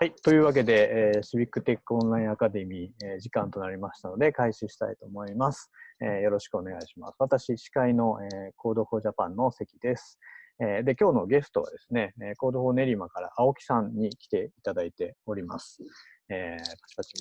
はい。というわけで、えー、シビックテックオンラインアカデミー、えー、時間となりましたので、開始したいと思います。えー、よろしくお願いします。私、司会の、えー、コードフォージャパンの関です。えー、で、今日のゲストはですね、えー、コードフォー練馬から青木さんに来ていただいております。えー、パチパチ。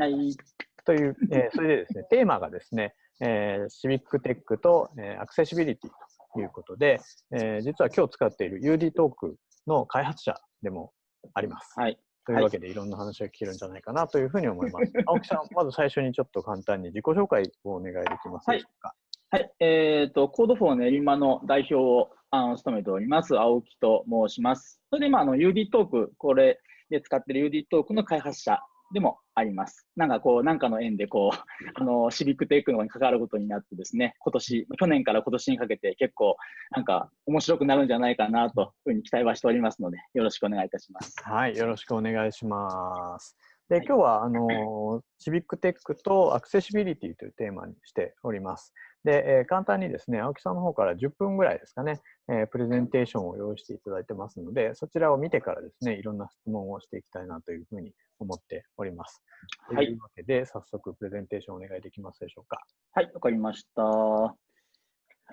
はい。という、えー、それでですね、テーマがですね、えー、シビックテックと、えー、アクセシビリティということで、えー、実は今日使っている UD トークの開発者でもあります。はい。というわけで、いろんな話が聞けるんじゃないかなというふうに思います。青木さん、まず最初にちょっと簡単に自己紹介をお願いできますでしょうか？はい、はい、えっ、ー、と、コードフォー練馬の代表をあの務めております、青木と申します。それで、今、あの、UD トーク、これで使っている UD トークの開発者でもあります。なんかこう、なんかの縁でこう、あの、シビックテックのに関わることになってですね、今年、去年から今年にかけて結構、なんか面白くなるんじゃないかなというふうに期待はしておりますので、よろしくお願いいたします。はい、よろしくお願いします。で、今日は、あの、シビックテックとアクセシビリティというテーマにしております。で、えー、簡単にですね、青木さんの方から10分ぐらいですかね、えー、プレゼンテーションを用意していただいてますので、そちらを見てからですね、いろんな質問をしていきたいなというふうに思っております。はい。というわけで、早速プレゼンテーションお願いできますでしょうか。はい、わかりました。は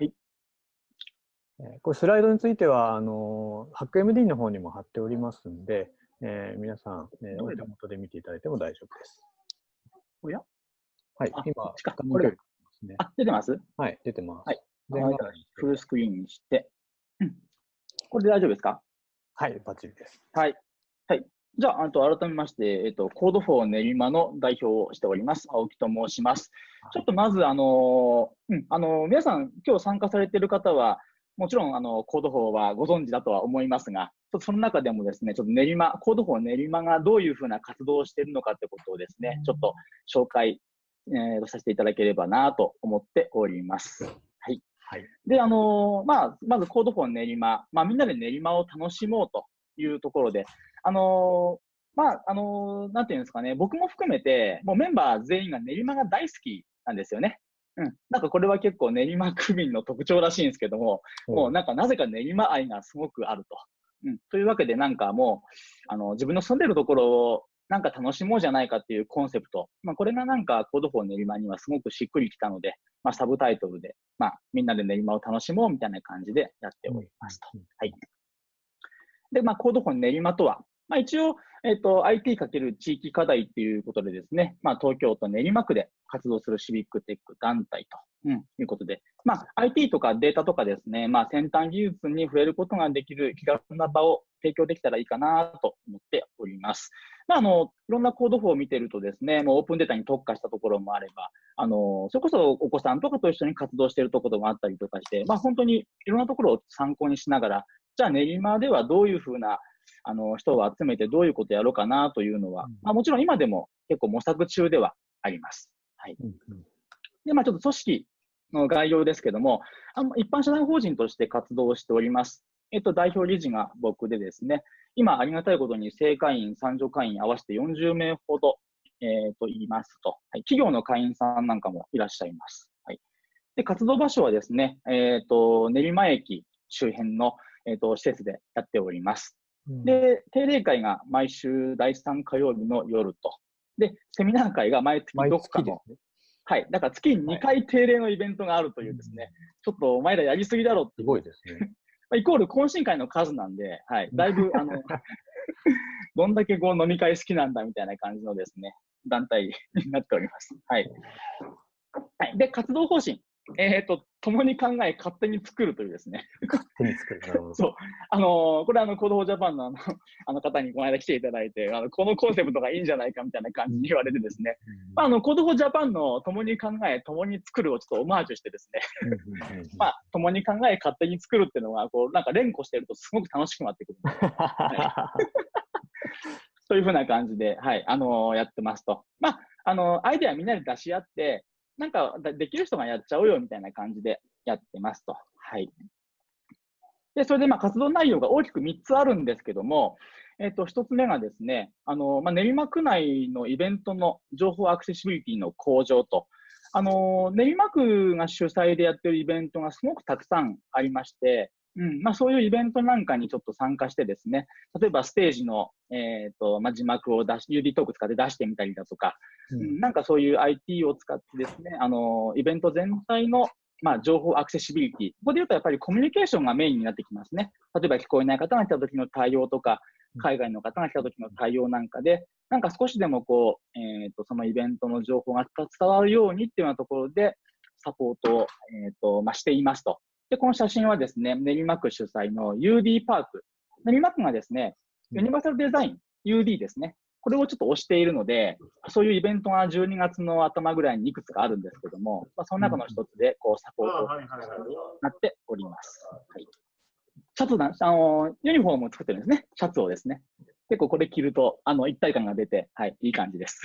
い。えー、これスライドについては、あの、HackMD の方にも貼っておりますんで、えー、皆さん、えー、お手元で見ていただいても大丈夫です。おや？はい、今、これですね。あ、出てます？はい、出てます。はい。フルスクリーンにして、これで大丈夫ですか？はい、バッチリです。はい。はい。じゃあ、あと改めまして、えっと、コードフォー練馬の代表をしております、青木と申します。ちょっとまず、あの、うん、あの、皆さん、今日参加されている方は、もちろん、あの、コードフォーはご存知だとは思いますが、ちょっとその中でもですね、ちょっと練馬、コードフォー練馬がどういうふうな活動をしているのかってことをですね、ちょっと紹介えー、させていただければなと思っております。はい。はい、で、あのー、まあ、まずコードフォー練馬、まあ、みんなで練馬を楽しもうというところで、あのー、まあ、あのなんていうんですかね、僕も含めて、もうメンバー全員が練馬が大好きなんですよね。うん。なんかこれは結構練馬区民の特徴らしいんですけども、もうなんかなぜか練馬愛がすごくあると。うん。というわけでなんかもう、あの、自分の住んでるところをなんか楽しもうじゃないかっていうコンセプト。まあ、これがなんかコードフォー練馬にはすごくしっくりきたので、まあ、サブタイトルで、まあ、みんなで練馬を楽しもうみたいな感じでやっておりますと。はい。で、まあ、コードフォー練馬とは、まあ、一応、えっ、ー、と、IT× 地域課題っていうことでですね、まあ、東京都練馬区で活動するシビックテック団体と、うん、いうことで、まあ、IT とかデータとかですね、まあ、先端技術に触れることができる気軽な場を提供できたらいいかなと思っております。まあ、あの、いろんなコードフォーを見てるとですね、もうオープンデータに特化したところもあれば、あの、それこそお子さんとかと一緒に活動しているところもあったりとかして、まあ、本当にいろんなところを参考にしながら、じゃあ練馬ではどういうふうなあの人を集めてどういうことやろうかなというのは、うん、まあ、もちろん今でも結構模索中ではあります。はい。うんうん、で、まあちょっと組織の概要ですけども、あの一般社団法人として活動しております。えっと、代表理事が僕でですね、今ありがたいことに正会員、参助会員合わせて40名ほど、えー、と言いますと、はい、企業の会員さんなんかもいらっしゃいます。はい、で活動場所はですね、えっ、ー、と練馬駅周辺の、えーと施設でやっております。で、定例会が毎週第3火曜日の夜と。で、セミナー会が毎月どこかの。ね、はい。だから月2回定例のイベントがあるというですね、はい、ちょっとお前らやりすぎだろって。すごいですね。イコール懇親会の数なんで、はい。だいぶ、あの、どんだけこう飲み会好きなんだみたいな感じのですね、団体になっております。はい。はい。で、活動方針。えっ、ー、と、共に考え、勝手に作るというですね。勝手に作る。なるほど。そう。あのー、これあの、コードフォージャパンのあのあの方にこの間来ていただいて、あの、このコンセプトがいいんじゃないかみたいな感じに言われてですね。うん、まあ、あの、コードフォージャパンの共に考え、共に作るをちょっとオマージュしてですね。まあ、共に考え、勝手に作るっていうのが、こう、なんか連呼してるとすごく楽しくなってくる。はい、そういうふうな感じで、はい、あのー、やってますと。まあ、あのー、アイデアみんなで出し合って、なんかできる人がやっちゃおうよみたいな感じでやってますと。はい。で、それでまあ活動内容が大きく3つあるんですけども、えっ、と、1つ目がですね、あの、まあ、練馬区内のイベントの情報アクセシビリティの向上と、あの、練馬区が主催でやってるイベントがすごくたくさんありまして、うんまあ、そういうイベントなんかにちょっと参加してですね、例えばステージの、えーとまあ、字幕を出し、UD トーク使って出してみたりだとか、うん、なんかそういう IT を使ってですね、あのイベント全体のまあ、情報アクセシビリティ。ここで言うとやっぱりコミュニケーションがメインになってきますね。例えば聞こえない方が来た時の対応とか、海外の方が来た時の対応なんかで、なんか少しでもこう、えっ、ー、と、そのイベントの情報が伝わるようにっていうようなところで、サポートを、えっ、ー、と、まあ、していますと。で、この写真はですね、練馬区主催の UD パーク。練馬区がですね、ユニバーサルデザイン、UD ですね。これをちょっと推しているので、そういうイベントが12月の頭ぐらいにいくつかあるんですけども、まあ、その中の一つで、こう、サポートになっております。はい。シャツだ、あの、ユニフォームを作ってるんですね。シャツをですね。結構これ着ると、あの、一体感が出て、はい、いい感じです。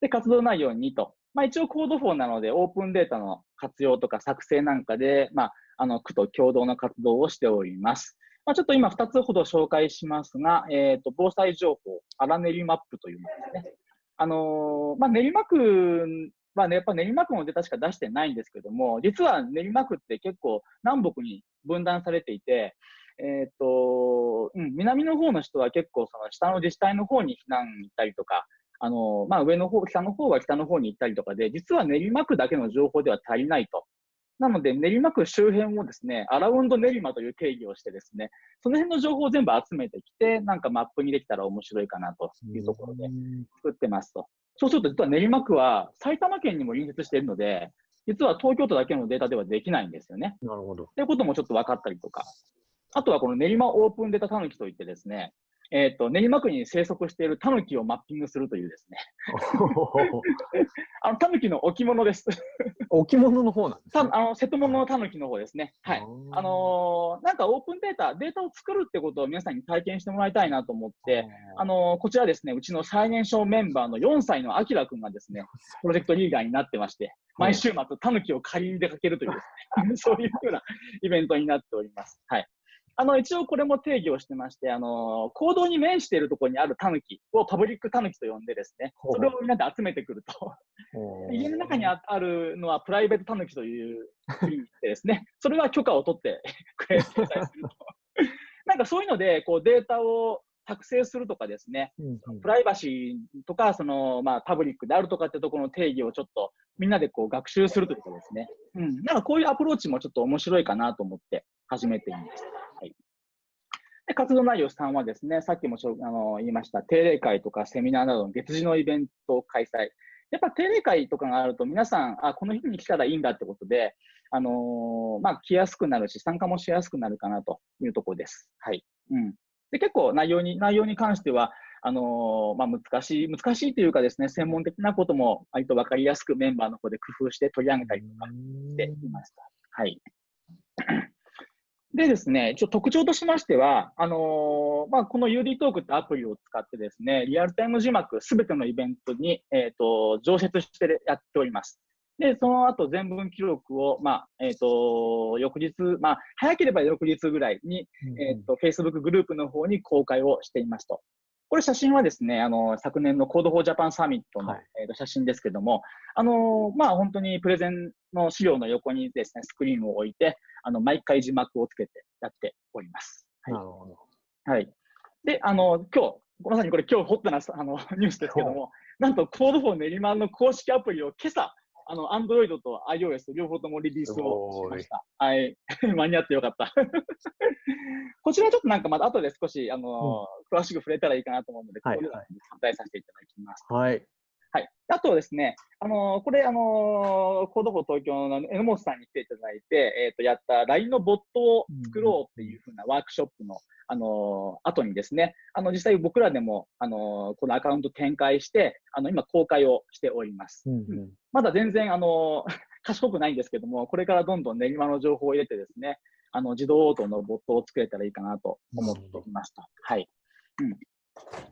で、活動内容にと。まあ一応コードフォーなので、オープンデータの活用とか作成なんかで、まあ、あの、区と共同の活動をしております。まあ、ちょっと今2つほど紹介しますが、えっ、ー、と、防災情報、荒練マップというものですね。あのー、まあ、練馬区はね、やっぱ練馬区のデータしか出してないんですけども、実は練馬区って結構南北に分断されていて、えっ、ー、と、うん、南の方の人は結構その下の自治体の方に避難行ったりとか、あの、まあ、上の方、北の方は北の方に行ったりとかで、実は練馬区だけの情報では足りないと。なので、練馬区周辺をですね、アラウンド練馬という定義をしてですね、その辺の情報を全部集めてきて、なんかマップにできたら面白いかなというところで作ってますと。そうすると、実は練馬区は埼玉県にも隣接しているので、実は東京都だけのデータではできないんですよね。なるほど。ということもちょっと分かったりとか。あとはこの練馬オープンデータたぬきといってですね、えっ、ー、と、練馬区に生息しているタヌキをマッピングするというですね。あの、タヌキの置物です。置物の方なんですね。あの、瀬戸物のタヌキの方ですね。はい。あのー、なんかオープンデータ、データを作るってことを皆さんに体験してもらいたいなと思って、あのー、こちらですね、うちの最年少メンバーの4歳のアキラくんがですね、プロジェクトリーダーになってまして、毎週末、タヌキを借りに出かけるというですね、そういうようなイベントになっております。はい。あの、一応これも定義をしてまして、あの、行動に面しているところにあるタヌキをパブリックタヌキと呼んでですね、それをみんなで集めてくると。家の中にあるのはプライベートタヌキというふうにしてですね、それは許可を取ってくれると。なんかそういうので、こうデータを作成するとかですね、うんうん、プライバシーとか、その、まあ、パブリックであるとかってところの定義をちょっとみんなでこう学習するということですね。うん。なんかこういうアプローチもちょっと面白いかなと思って始めています。はい。で活動内容3はですね、さっきもちょあの言いました定例会とかセミナーなどの月次のイベントを開催。やっぱ定例会とかがあると皆さん、あ、この日に来たらいいんだってことで、あのー、まあ、来やすくなるし、参加もしやすくなるかなというところです。はい。うん。で、結構内容に、内容に関しては、あのー、まあ、難しい、難しいというかですね、専門的なことも割と分かりやすくメンバーの方で工夫して取り上げたりとかしていました。はい。でですね、一応特徴としましては、あのー、まあ、この UD トークってアプリを使ってですね、リアルタイム字幕すべてのイベントに、えっ、ー、と、常設してやっております。で、その後全文記録を、まあ、えっ、ー、と、翌日、まあ、早ければ翌日ぐらいに、うん、えっ、と、Facebook グループの方に公開をしていますと。これ写真はですね、あの、昨年の Code for Japan サミットの、はい、えー、と写真ですけども、あの、まあ、本当にプレゼンの資料の横にですね、スクリーンを置いて、あの、毎回字幕をつけてやっております。はい、なるほど。はい。で、あの、今日、まさにこれ今日ホットなあの ニュースですけども、なんと Code for 練馬の公式アプリを今朝、あの、 Android と iOS 両方ともリリースをしました。はい。間に合ってよかった。こちらちょっとなんかまた後で少し、あの、うん、詳しく触れたらいいかなと思うので、こういうのに紹介させていただきます。はい。はい。あとですね、あのー、これ、あのー、 Code for 東京の榎本さんに来ていただいて、えっ、ー、と、やった LINE のボットを作ろうっていうふうなワークショップの、あのー、後にですね、あの、実際僕らでも、あのこのアカウント展開して、あの、今公開をしております。うんうん、まだ全然、あの 賢くないんですけども、これからどんどん練馬の情報を入れてですね、あの、自動応答のボットを作れたらいいかなと思っていました。はい。うん。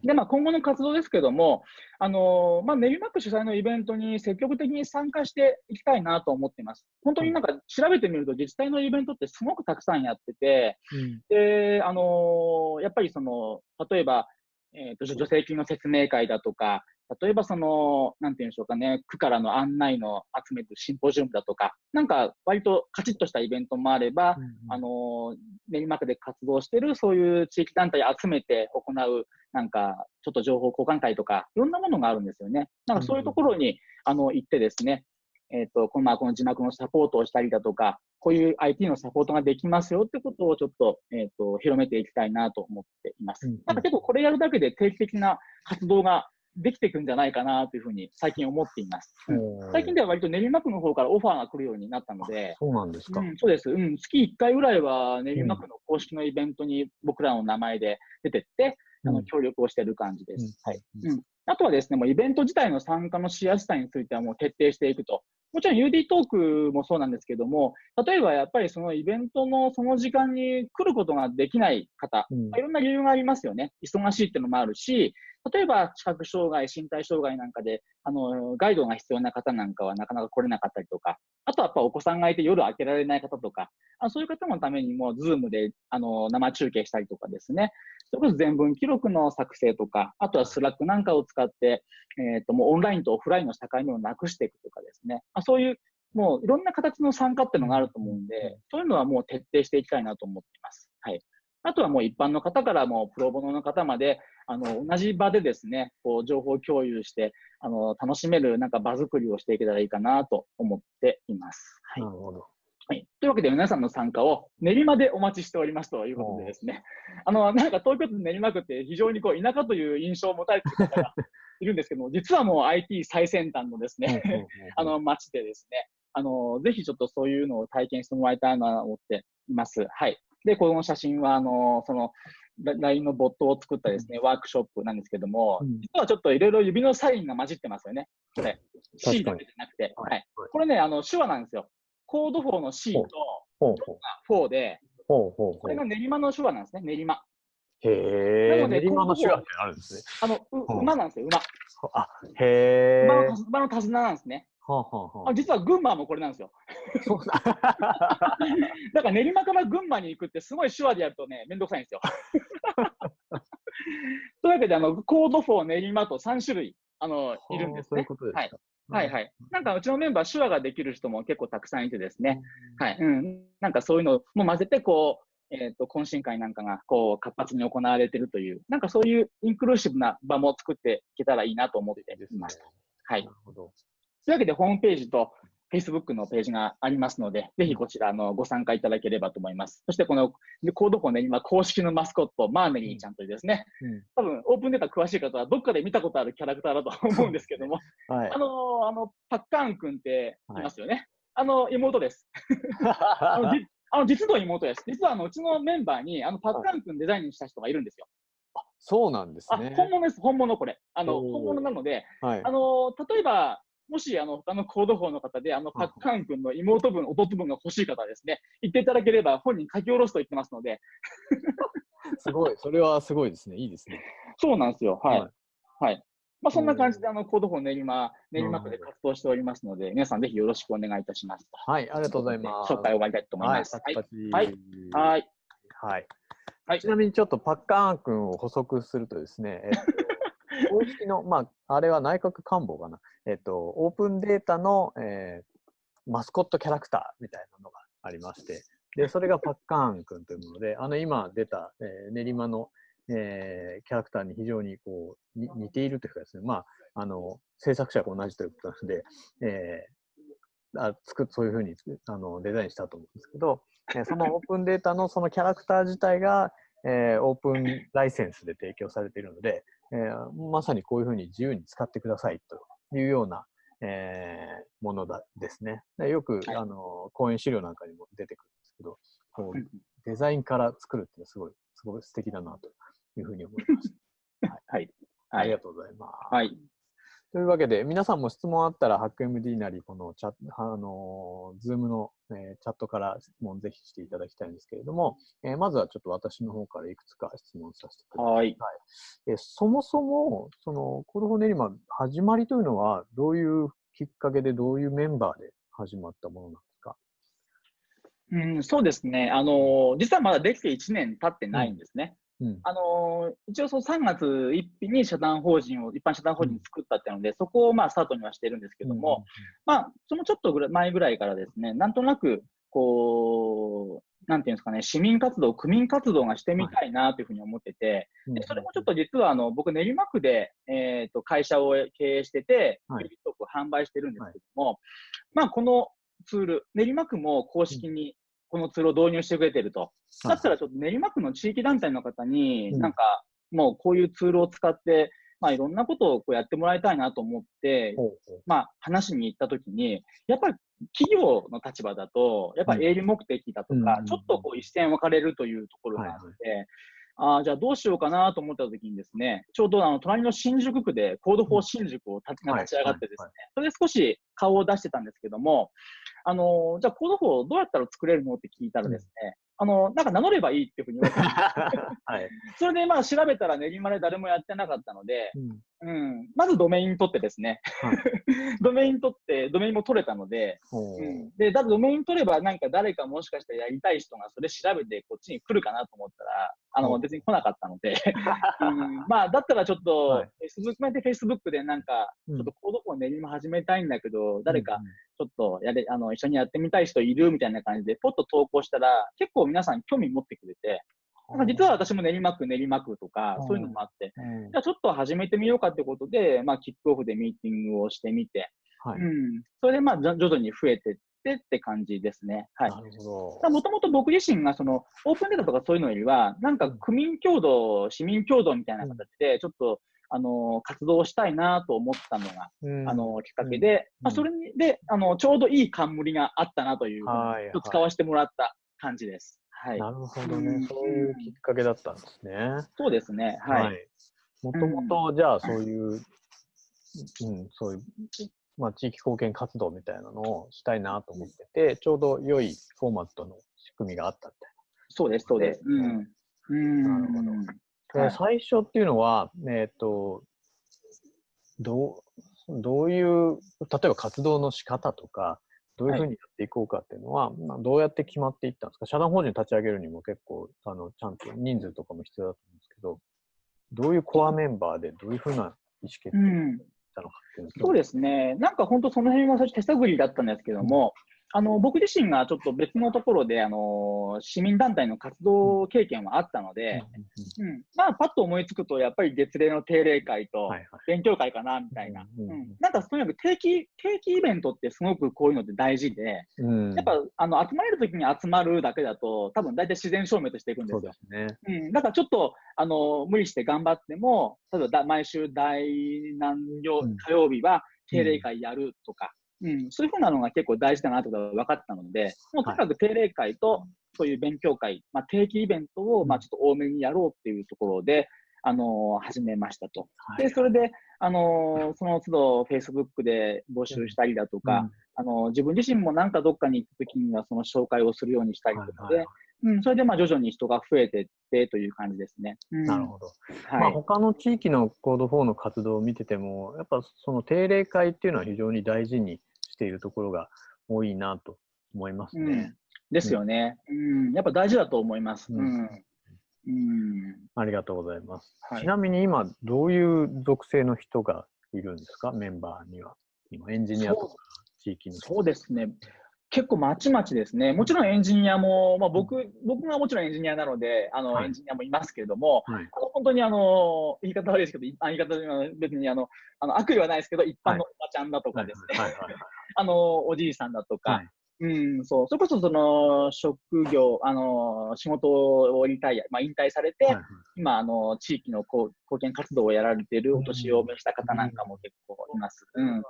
で、まあ、今後の活動ですけども、あのー、まあ、練馬区主催のイベントに積極的に参加していきたいなと思っています。本当になんか調べてみると自治体のイベントってすごくたくさんやってて、うん、で、あのー、やっぱりその、例えば、えっ、と、助成金の説明会だとか、例えばその、なんていうんでしょうかね、区からの案内の集めるシンポジウムだとか、なんか割とカチッとしたイベントもあれば、うんうんあの、練馬区で活動してるそういう地域団体集めて行う、なんか、ちょっと情報交換会とか、いろんなものがあるんですよね。なんかそういうところに、あの、行ってですね、えっ、と、この、まあ、この字幕のサポートをしたりだとか、こういう IT のサポートができますよってことをちょっと、えっ、と、広めていきたいなと思っています。なんか結構これやるだけで定期的な活動ができていくんじゃないかなというふうに最近思っています。最近では割と練馬区の方からオファーが来るようになったので、そうなんですか。うん、そうです、うん。月1回ぐらいは練馬区の公式のイベントに僕らの名前で出てって、あのうん協力をしている感じです。うんはい。うんうんあとはですね、もうイベント自体の参加のしやすさについてはもう徹底していくと。もちろん UD トークもそうなんですけども、例えばやっぱりそのイベントのその時間に来ることができない方、うんまあいろんな理由がありますよね。忙しいっていうのもあるし、例えば視覚障害、身体障害なんかで、あの、ガイドが必要な方なんかはなかなか来れなかったりとか、あとはやっぱお子さんがいて夜開けられない方とか、あそういう方のためにも、 Zoom で、あの、生中継したりとかですね。それこそ全文記録の作成とか、あとは Slack なんかを使って、えっ、と、もうオンラインとオフラインの境目をなくしていくとかですね。あそういう、もういろんな形の参加っていうのがあると思うんで、そういうのはもう徹底していきたいなと思っています。はい。あとはもう一般の方からもプロボノの方まで、あの、同じ場でですね、こう、情報共有して、あの、楽しめるなんか場作りをしていけたらいいかなと思っています。はいな。るほど。はい。というわけで皆さんの参加を練馬でお待ちしておりますということでですね。あの、なんか東京都練馬区って非常にこう田舎という印象を持たれている方がいるんですけども、実はもう IT 最先端のですね、あの街でですね、あの、ぜひちょっとそういうのを体験してもらいたいなと思っています。はい。で、この写真は、あの、その、ラ LINE のボットを作ったですね、ワークショップなんですけども、うん実はちょっといろいろ指のサインが混じってますよね。これ。C だけじゃなくて。はいはい。これね、あの、手話なんですよ。コード4の C とほうほう4で、ほうほうほうこれが練馬の手話なんですね、練馬。へえ。なので練馬の手話ってあるんですね。あの、馬なんですよ、馬。あ、へえ。馬の手馬の手綱なんですね。はあはあはあ実は群馬もこれなんですよ。だから練馬から群馬に行くってすごい手話でやるとね、めんどくさいんですよ。というわけで、あの、コード4練馬と3種類、あの、いるんですねそういう。ことですか。はいはいはい。なんかうちのメンバー手話ができる人も結構たくさんいてですね。はい。うん。なんかそういうのも混ぜて、こう、えっ、と、懇親会なんかが、こう、活発に行われてるという、なんかそういうインクルーシブな場も作っていけたらいいなと思っています。はいな。るほど。というわけで、ホームページと Facebook のページがありますので、ぜひこちらあのご参加いただければと思います。そして、このコードフォンね、今、公式のマスコット、マーメリーちゃんというですね、うん多分オープンデータ詳しい方は、どっかで見たことあるキャラクターだと思うんですけども、はいあ。のあのパッカーン君っていますよね。あの妹です。あのじあの実の妹です。実はあのうちのメンバーにあのパッカーン君デザインした人がいるんですよ。そうなんですあ、ね。本物です、本物これ。あの本物なので、はいあ。の例えば、もしあの他のコード法の方で、あのパッカーン君の妹分、弟分が欲しい方はですね、言っていただければ本人書き下ろすと言ってますので、すごい。それはすごいですね。いいですね。そうなんですよ。はい。ははいい。まあ、そんな感じおで、あの、コード法練馬、練馬区で活動しておりますので、皆さんぜひよろしくお願いいたします。はい。ありがとうございます。紹介を終わりたいと思いはい。ます。はい。はい。はい。はい。はいちなみにちょっとパッカーン君を補足するとですね、えっと公式の、まあ、あれは内閣官房かな、えっと、オープンデータの、えーマスコットキャラクターみたいなのがありまして、で、それがパッカーン君というもので、あの、今出た、えー練馬の、えーキャラクターに非常にこう、に似ているというかですね、まあ、あの、制作者が同じということなので、えーあ作そういうふうにあのデザインしたと思うんですけど、えーそのオープンデータのそのキャラクター自体が、えーオープンライセンスで提供されているので、えーまさにこういうふうに自由に使ってくださいというような、えーものだですね。でよく、はいあの講演資料なんかにも出てくるんですけど、こうデザインから作るっていうのはすごい、すごい素敵だなというふうに思いました。はい。あはい。りがとうございます。はい。というわけで、皆さんも質問あったら、 HackMD なり、このチャあのー、 Zoom の、えーチャットから質問ぜひしていただきたいんですけれども、えーまずはちょっと私の方からいくつか質問させてください。はい。えーそもそも、その、 Code for 練馬、始まりというのは、どういうきっかけで、どういうメンバーで始まったものなんですか？うん、そうですね。あの、実はまだできて1年経ってないんですね。うん。あのー一応その3月1日に社団法人を、一般社団法人を作ったっていうので、そこをまあスタートにはしてるんですけども、まあ、そのちょっとぐらい前ぐらいからですね、なんとなく、こう、なんていうんですかね、市民活動、区民活動がしてみたいなというふうに思ってて、うんでそれもちょっと実はあの僕、練馬区で、えー、と会社を経営してて、はい。テレビ局を販売してるんですけども、まあ、このツール、練馬区も公式にこのツールを導入してくれてると。だったらちょっと練馬区の地域団体の方に、うん。なんかもうこういうツールを使って、まあ、いろんなことをこうやってもらいたいなと思って、まあ、話しに行ったときに、やっぱり企業の立場だと、やっぱり営利目的だとか、うんちょっとこう一線分かれるというところがあって、あーじゃあどうしようかなと思ったときにですね、ちょうどあの隣の新宿区で Code for 新宿を立ちはい立ち上がってですね、はいそれで少し顔を出してたんですけども、あのーじゃあ Code for どうやったら作れるのって聞いたらですね、あのなんか名乗ればいいっていうふうに言われて、はい。それでまあ調べたら練馬で誰もやってなかったので、うんうん、まずドメイン取ってですね、はい。ドメイン取って、ドメインも取れたので、ほう。うん、で、だドメイン取れば、なんか誰かもしかしたらやりたい人がそれ調べてこっちに来るかなと思ったら、あの、う。ん別に来なかったので、うん、まあ、だったらちょっと、はい。Facebook で Facebook でなんか、ちうん。ょっと Code for 練馬始めたいんだけど、誰かちょっとやれ、あの、一緒にやってみたい人いるみたいな感じで、ポッと投稿したら、結構皆さん興味持ってくれて、なんか実は私も練馬区、練馬区とかう、ん。そういうのもあって、うん。じゃあちょっと始めてみようかってことで、まあ、キックオフでミーティングをしてみて、はい。うん、それでまあ徐々に増えてってって感じですね。はい。なるほもともと僕自身がそのオープンデータとかそういうのよりは、なんか区民共同、市民共同みたいな形で、ちょっと、あの活動をしたいなと思ったのが、ど。うん。あのきっかけで、まあ、それにであのちょうどいい冠があったなという、はいはい。使わせてもらった感じです。はい。なるほどね。うんそういうきっかけだったんですね。そうですね。はい。もともと、じゃあ、そういう、うん、そういう、まあ、地域貢献活動みたいなのをしたいなと思ってて、ちょうど良いフォーマットの仕組みがあったみたいそうです、そうです。うん。うん。なるほど最初っていうのは、えっ、と、どう、どういう、例えば活動の仕方とか、どういうふうにやっていこうかっていうのは、まあ、どうやって決まっていったんですか？社団法人立ち上げるにも結構、あの、ちゃんと人数とかも必要だと思うんですけど、どういうコアメンバーでどういうふうな意思決定をうん。したのかっていうのそうですね。なんか本当その辺は最初手探りだったんですけども、あの、僕自身がちょっと別のところで、あの、市民団体の活動経験はあったので、うん。まあ、パッと思いつくと、やっぱり月例の定例会とはいはい。勉強会かな、みたいな。うんうん。なんかとにかく定期、定期イベントってすごくこういうのって大事で、うんやっぱ、あの、集まれるときに集まるだけだと、多分大体自然消滅していくんですよそうで。すね。うん、だからちょっと、あの、無理して頑張っても、例えばだ毎週第何曜うん火曜日は定例会やるとか、うん、そういうふうなのが結構大事だなということが分かったので、もうとにかく定例会とそういう勉強会、まあ、定期イベントを、まあ、ちょっと多めにやろうっていうところで、あの始めましたと。はい。で、それで、あのその都度 Facebook で募集したりだとか、あの自分自身もなんかどっかに行くときにはその紹介をするようにしたりとかで、はいはい。うん、それでまあ徐々に人が増えていってという感じですね。うん。なるほど。はい。まあ、他の地域のコード4の活動を見てても、やっぱその定例会っていうのは非常に大事にしているところが多いなと思いますうんね。ですよね、うん。やっぱ大事だと思います。ううんん。うん。ありがとうございます。はいちなみに今、どういう属性の人がいるんですか、メンバーには。今、エンジニアとか地域の人。そうですね。結構まちまちですね。もちろんエンジニアも、まあ、僕、僕がもちろんエンジニアなので、あの、はいエンジニアもいますけれども、はい。本当にあの、言い方悪いですけど、言い方は別にあの、あの悪意はないですけど、一般のおばちゃんだとかですね、はいはいはいあの、おじいさんだとか、はい。うん、そう、それこそその、職業、あの、仕事をリタイア、まあ、引退されて、はいはい。今、あの、地域のこう貢献活動をやられているお年を召した方なんかも結構います。うん。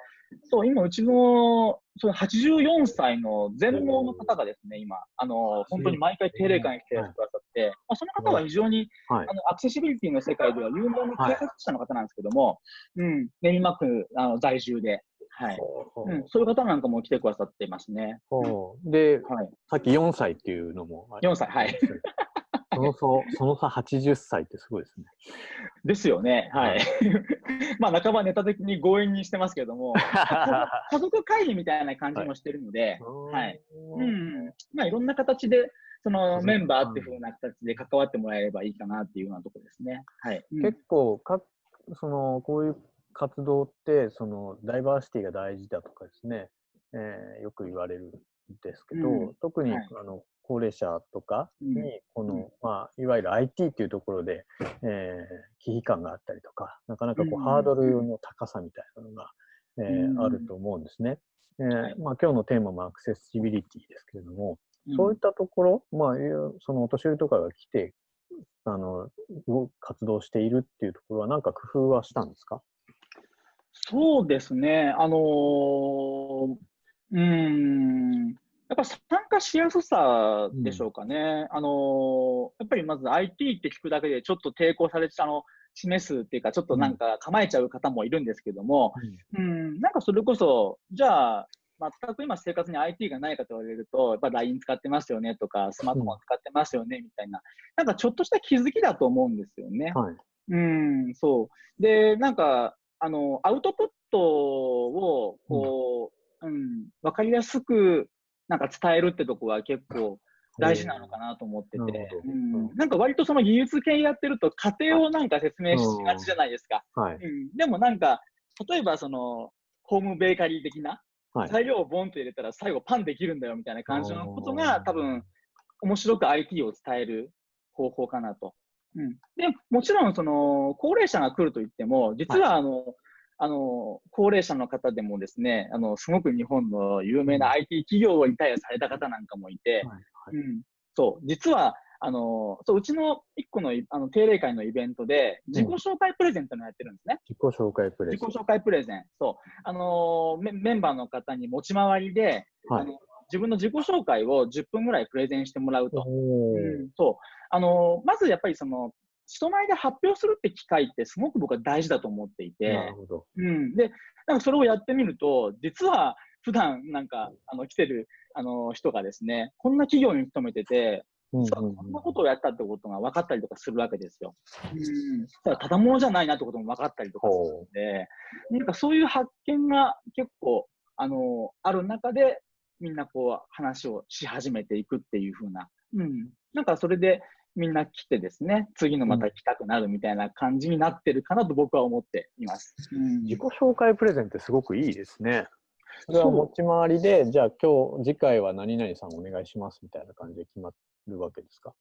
そう、今、うちの、その84歳の全盲の方がですね、今、あの、本当に毎回定例会に来てくださって、まあ、その方は非常に、はい。あの、アクセシビリティの世界では有名な開発者の方なんですけども、うん、練馬区、あの、在住で、はい。ほううん、そういう方なんかも来てくださってますね。で、はい。さっき4歳っていうのもあり4歳、はい。その差、その差80歳ってすごいですね。ですよね。はい。まあ、半ばネタ的に強引にしてますけども、家族会議みたいな感じもしてるので、はい。うん。まあ、いろんな形で、そのメンバーっていうふうな形で関わってもらえればいいかなっていうようなところですね。はい。結構か、その、こういう活動って、その、ダイバーシティが大事だとかですね、えー、よく言われるんですけど、うん、特に、はい、あの、高齢者とかに、この、うん、まあ、いわゆる IT っていうところで、えー、危機感があったりとか、なかなかこう、ハードルの高さみたいなのが、えー、あると思うんですね。えー、まあ、今日のテーマもアクセシビリティですけれども、そういったところ、まあ、そのお年寄りとかが来て、あの、活動しているっていうところは、何か工夫はしたんですか？そうですね。あのー、うん、やっぱ参加しやすさでしょうかね。うん、あのやっぱりまず IT って聞くだけでちょっと抵抗されて、あの、示すっていうか、ちょっとなんか構えちゃう方もいるんですけども、うん、うん。なんかそれこそ、じゃあ、全く今生活に IT がないかと言われると、やっぱ LINE 使ってますよねとか、スマートフォン使ってますよねみたいな、なんかちょっとした気づきだと思うんですよね。はい、うん、そう。で、なんか、あの、アウトプットを、こう、うん、うん、わかりやすく、なんか伝えるってとこは結構大事なのかなと思ってて、うん、なんか割とその技術系やってると家庭をなんか説明しがちじゃないですか。はい、うん、でもなんか、例えばその、ホームベーカリー的な、材料をボンと入れたら最後パンできるんだよみたいな感じのことが多分面白く IT を伝える方法かなと。うん、でもちろんその高齢者が来ると言っても実はあの、はい、あの高齢者の方でもですねあのすごく日本の有名な IT 企業をリタイアされた方なんかもいて、はいはい、うん、そう実はあの、そう、うちの一個のあの定例会のイベントで、自己紹介プレゼントのやってるんですね。自己紹介プレゼント。自己紹介プレゼン。そう。あのメ、メンバーの方に持ち回りで、はい、あの自分の自己紹介を10分ぐらいプレゼンしてもらうと。うん、そう。あの、まずやっぱりその、人前で発表するって機会ってすごく僕は大事だと思っていて。なるほど。うん。で、なんかそれをやってみると、実は普段なんか、あの、来てる、あの、人がですね、こんな企業に勤めてて、うんうん、そんなことをやったってことが分かったりとかするわけですよ。うん、ただ、ただものじゃないなってことも分かったりとかするので、なんかそういう発見が結構、あの、ある中で、みんなこう話をし始めていくっていう風な、うん。なんかそれでみんな来てですね、次のまた来たくなるみたいな感じになってるかなと僕は思っています。うん、自己紹介プレゼンってすごくいいですね。それは持ち回りで、じゃあ今日、次回は何々さんお願いしますみたいな感じで決まるわけですか？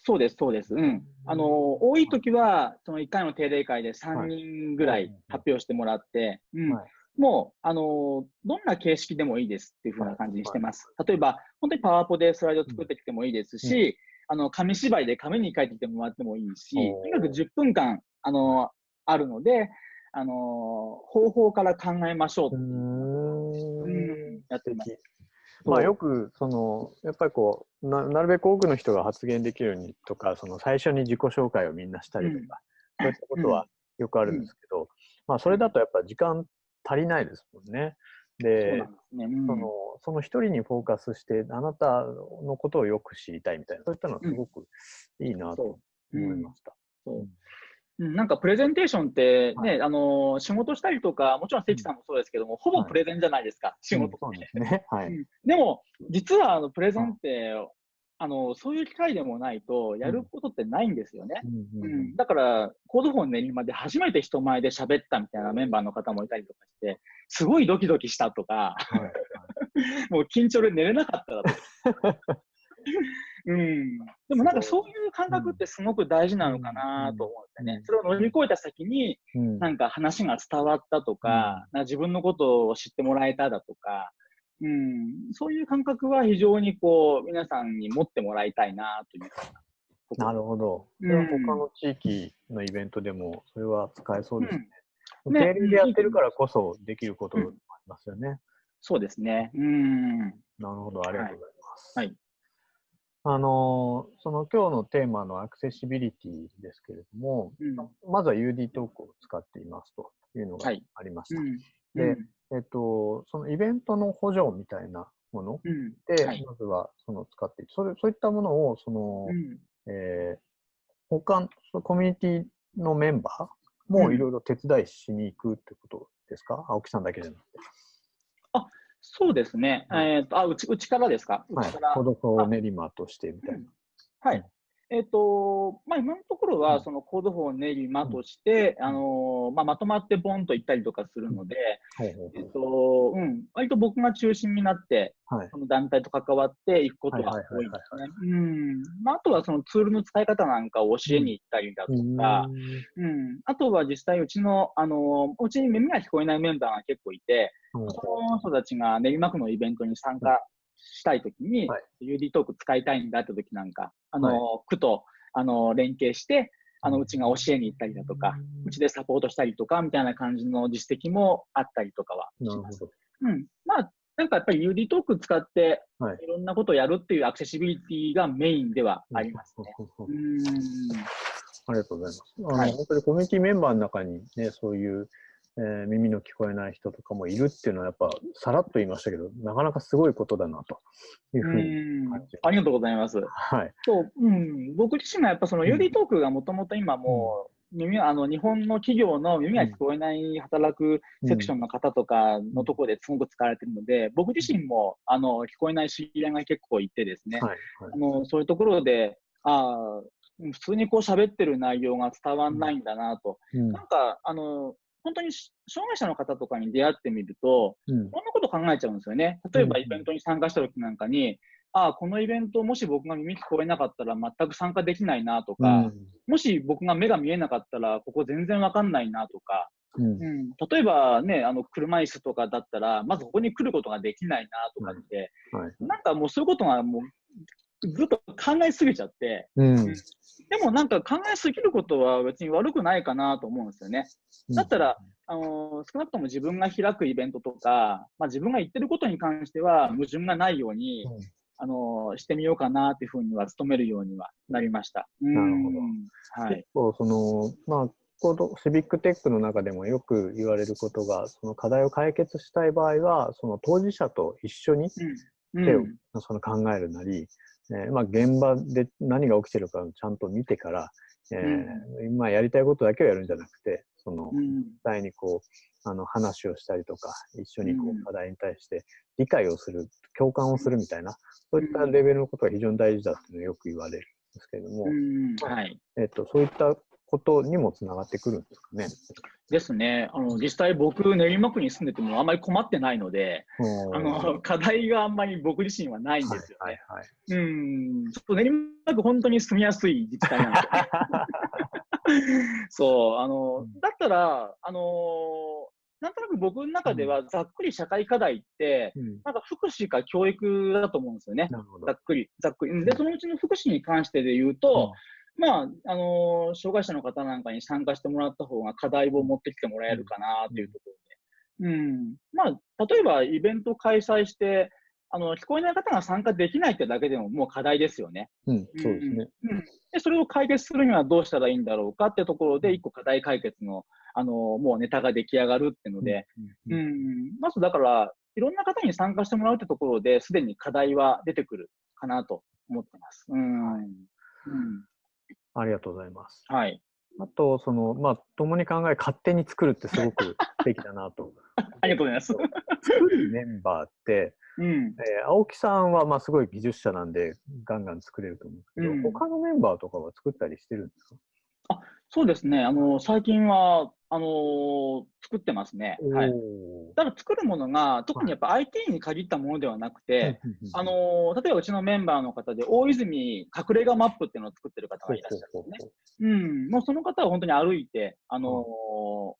そうです、そうです。うん。あの、多い時は、その1回の定例会で3人ぐらい発表してもらって、うん。もう、あの、どんな形式でもいいですっていうふうな感じにしてます。例えば、本当にパワポでスライド作ってきてもいいですし、あの、紙芝居で紙に書いてきてもらってもいいし、とにかく10分間、あの、あるので、あの方法から考えましょううん、やってます。まあよくそのやっぱりこうななるべく多くの人が発言できるようにとかその最初に自己紹介をみんなしたりとか、うん、そういったことはよくあるんですけど、うん、まあそれだとやっぱ時間足りないですもんね。で、ね。うん、そのその一人にフォーカスしてあなたのことをよく知りたいみたいなそういったのはすごくいいなと思いました。そう。なんかプレゼンテーションってね、はい、あの仕事したりとか、もちろん関さんもそうですけども、うん、ほぼプレゼンじゃないですか、はい、仕事って、ね。はい、でも、実はあのプレゼンって、あのそういう機会でもないと、やることってないんですよね。うん、だから、コードフォン練馬で初めて人前で喋ったみたいなメンバーの方もいたりとかして、すごいドキドキしたとか、はい、もう緊張で寝れなかっただとか。うん、でもなんかそういう感覚ってすごく大事なのかなと思うんですよね。それを乗り越えた先に、なんか話が伝わったとか、うん、自分のことを知ってもらえただとか、うん、そういう感覚は非常にこう皆さんに持ってもらいたいなというなるほど。それは他の地域のイベントでもそれは使えそうですね。うん、ね定例でやってるからこそできることもありますよね。うん、そうですね。うん。なるほど。ありがとうございます。はい、はいあのその今日のテーマのアクセシビリティですけれども、うん、まずは UD トークを使っていますというのがありました。で、えっと、そのイベントの補助みたいなもので、はい、まずはその使っていそれそういったものをその、えー、他コミュニティのメンバーもいろいろ手伝いしに行くってことですか、青木さんだけじゃなくて。あそうですね。はいえっ、と、あ、うち、うちからですか？うはいちから。。コードフォー練馬としてみたいな。はい。えっ、と、まあ、今のところは、うんその Code for 練馬として、うんあのーまあ、まとまってボンと行ったりとかするので、ほうほうえっ、と、うん、割と僕が中心になって、はい。その団体と関わっていくことが多いですね。うん。まあ、あとはそのツールの使い方なんかを教えに行ったりだとか、うん。あとは実際うちの、あのーうちに耳が聞こえないメンバーが結構いて、うんその人たちが練馬区のイベントに参加したいときに、はい UD トーク使いたいんだってときなんか、あのーは区と、あのー連携して、あの、うちが教えに行ったりだとか、うちでサポートしたりとか、みたいな感じの実績もあったりとかはします。ど。うん。まあ、なんかやっぱり UD トーク使って、はいいろんなことをやるっていうアクセシビリティがメインではありますね。うんうん。ありがとうございます。あの、はい本当にコミュニティメンバーの中にね、そういう、えー耳の聞こえない人とかもいるっていうのは、やっぱ、さらっと言いましたけど、なかなかすごいことだなというふうに。ありがとうございます。はい。そう、うん、僕自身がやっぱそのうん UD トークがもともと今もう、耳あの日本の企業の耳が聞こえない働くセクションの方とかのところですごく使われているので、僕自身もあの聞こえない知り合いが結構いてですね、はい。はいあのそういうところで、あー普通にこう喋ってる内容が伝わんないんだなと。うんなんか、あの、本当にし障害者の方とかに出会ってみると、うんこんなこと考えちゃうんですよね。例えばうんイベントに参加した時なんかに、ああ、このイベントもし僕が耳聞こえなかったら全く参加できないなとか、もし僕が目が見えなかったらここ全然わかんないなとか、うんうん、例えばね、あの車椅子とかだったら、まずここに来ることができないなとかって、はい。なんかもうそういうことがもうずっと考えすぎちゃって、うん。でもなんか考えすぎることは別に悪くないかなと思うんですよね。だったら、あのー少なくとも自分が開くイベントとか、まあ、自分が言ってることに関しては矛盾がないように、うんあのーしてみようかなっていうふうには努めるようにはなりました。なるほどど。はい結。構その、まあ、コードシビックテックの中でもよく言われることが、その課題を解決したい場合は、その当事者と一緒にうん。手をうんその考えるなり、えーまあ、現場で何が起きてるかをちゃんと見てから、えーまあ、やりたいことだけをやるんじゃなくて、そのうん。実際にこうあの話をしたりとか、一緒にこう課題に対して理解をする、共感をするみたいな、そういったレベルのことが非常に大事だっていうのはよく言われるんですけれども、うん。はい。えっと、そういったことにもつながってくるんですかね。ですね。あの、実際僕、練馬区に住んでてもあんまり困ってないので、あの、課題があんまり僕自身はないんですよね。はいはいはい。うん。ちょっと練馬区本当に住みやすい自治体なんですよね。そう、あの、うんだったら、あのなんとなく僕の中ではざっくり社会課題って、うんなんか福祉か教育だと思うんですよね。ざ。っくり、ざっくり。うんで、そのうちの福祉に関してで言うと、まあ、あのー障害者の方なんかに参加してもらった方が課題を持ってきてもらえるかなというところで。うん。まあ、例えばイベント開催して、あの、聞こえない方が参加できないってだけでももう課題ですよね。うん、そうですね。うん。で、それを解決するにはどうしたらいいんだろうかってところで、一個課題解決の、あのーもうネタが出来上がるっていうので、うん、ううんん、まずだから、いろんな方に参加してもらうってところで、すでに課題は出てくるかなと思ってます。うん。うん、ありがとうございます。はい。あと、その、まあ、共に考え、勝手に作るってすごく 素敵だなと。ありがとうございます。作るメンバーって、うん。えー青木さんはまあすごい技術者なんで、ガンガン作れると思うんですけど、うん他のメンバーとかは作ったりしてるんですか？そうですね。あの、最近は、あのー作ってますね。はい。ただ作るものが、特にやっぱ IT に限ったものではなくて、うんうんうんあのー例えばうちのメンバーの方で、大泉隠れ家マップっていうのを作ってる方がいらっしゃるんですね。うん、もうその方は本当に歩いて、あのー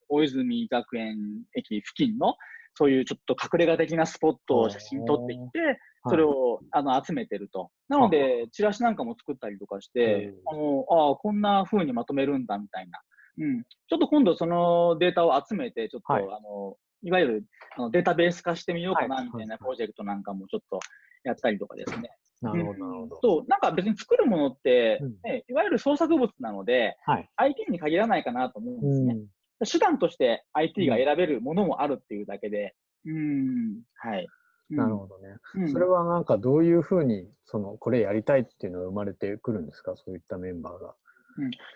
大泉学園駅付近の、そういうちょっと隠れ家的なスポットを写真撮ってきて、それをあの集めてると。なので、チラシなんかも作ったりとかして、あのああ、こんな風にまとめるんだみたいな。うん、ちょっと今度そのデータを集めて、ちょっと、はいい、あのいわゆるあのデータベース化してみようかなはいみたいなプロジェクトなんかもちょっとやったりとかですね。なるほど、なるほど。そう、なんか別に作るものって、うんね、いわゆる創作物なので、はい。IT に限らないかなと思うんですね。うん手段として IT が選べるものもあるっていうだけで、うん、はい。うんなるほどね。うんそれはなんかどういうふうに、その、これやりたいっていうのが生まれてくるんですか？そういったメンバーが。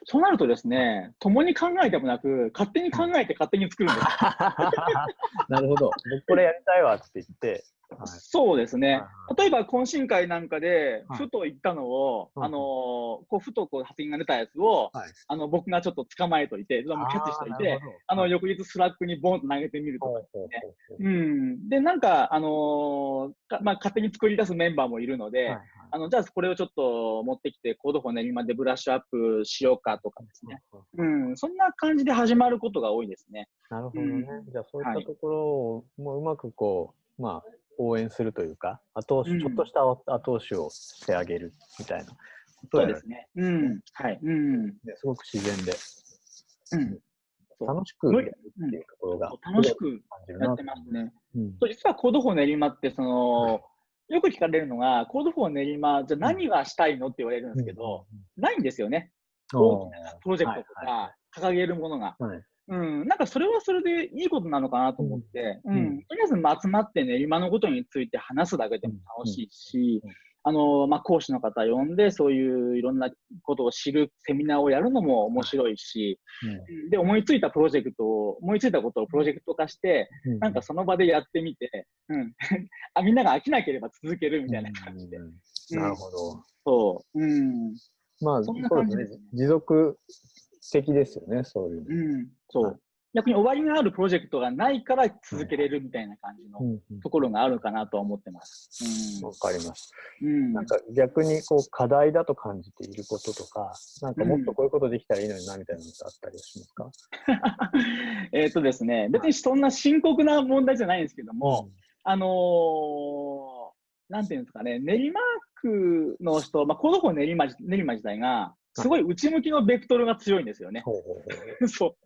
そうなるとですね、共に考えてもなく、勝手に考えて勝手に作るんです。なるほど。僕これやりたいわって言って。はい、そうですね。は。例えば懇親会なんかで、はい。ふと言ったのを、うん。あのーこうふとこう発言が出たやつを、はい。あの僕がちょっと捕まえといて、キャッチしといて、あのはい。翌日 Slack にボンと投げてみるとか。ほうほうん、で、なんか、あのーかまあ、勝手に作り出すメンバーもいるので、はいはいあのじゃあこれをちょっと持ってきて、 Code for 練馬でブラッシュアップしようかとかですね。うん、そんな感じで始まることが多いですね。なるほどね。うじゃあそういっはいたところをもううまくこう、まあ、応援するというか、後押し、うんちょっとした後押しをしてあげるみたいなことですね。うん、はい。うん。ねすごく自然でうん。楽しくやるっていうところが、楽しくやってますね。う。うん実は Code for 練馬って、その、よく聞かれるのが、 Code for 練馬、じゃあ何がしたいのって言われるんですけど、ないんですよね。大きなプロジェクトとはか、掲げるものが。うん、なんかそれはそれでいいことなのかなと思って、うん。とりあえずまあ集まって練馬のことについて話すだけでも楽しいし、あのまあ、講師の方呼んで、そういういろんなことを知るセミナーをやるのも面白いし、うんで、思いついたプロジェクトを、思いついたことをプロジェクト化して、うんなんかその場でやってみて、うん、あみんなが飽きなければ続けるみたいな感じで。うんなるほど。そう。うん。まあ、そんな感じですすね。持続的ですよね、そういうの。うん。そはう。逆に終わりがあるプロジェクトがないから続けれるみたいな感じのうんうんところがあるかなとは思ってます。わかります。うん。うんなんか逆にこう課題だと感じていることとか、なんかもっとこういうことできたらいいのになみたいなのってあったりしますか、えっとですね、別にそんな深刻な問題じゃないんですけども、あのーなんていうんですかね、練馬区の人、まあ、 Code for 練馬練馬自体が、すごい内向きのベクトルが強いんですよね。そ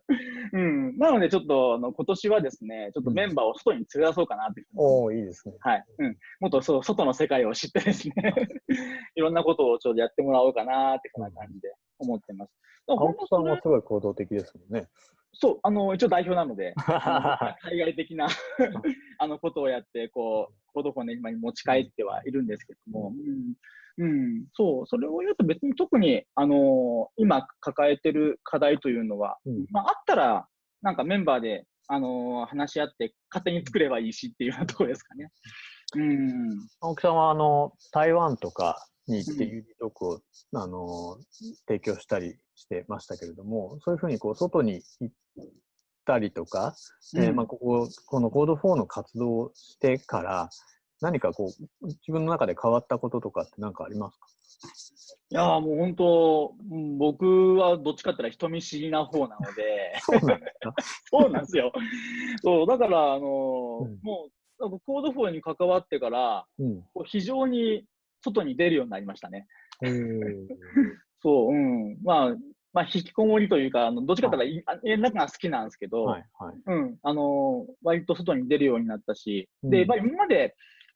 う。うん。なので、ちょっと、あの、今年はですね、ちょっとメンバーを外に連れ出そうかなっておおいいですね。はい。うん。もっとそう外の世界を知ってですね、いろんなことをちょっとやってもらおうかなって、そんな感じで思ってます。青木さん本当はすごい行動的ですもんね。そう、あの、一応代表なので、海外的なあのことをやって、こう、コードフォンね、今に持ち帰ってはいるんですけども、うん、うん、そう、それを言うと別に特に、あの今抱えてる課題というのは、うんまあ、あったら、なんかメンバーで、あの話し合って勝手に作ればいいしっていうようなところですかね。うん。青木さんはあの台湾とかに行ってうん UD トークを、あの提供したりしてましたけれども、そういうふうにこう外に行ったりとか、えーまあ、こここのコード4の活動をしてから、何かこう自分の中で変わったこととかって何かありますか？いやーもう本当、うん僕はどっちかって言ったら人見知りな方なので、そうなんです よ。そう、だから、あのーうんもう、 Code for に関わってから、うん。非常に外に出るようになりましたね。えーそう、うん。まあ、まあ、引きこもりというか、あのどっちかというと、いあ家の中が好きなんですけど、はいはい。うん、あのー割と外に出るようになったし、うんで、やっぱり今まで、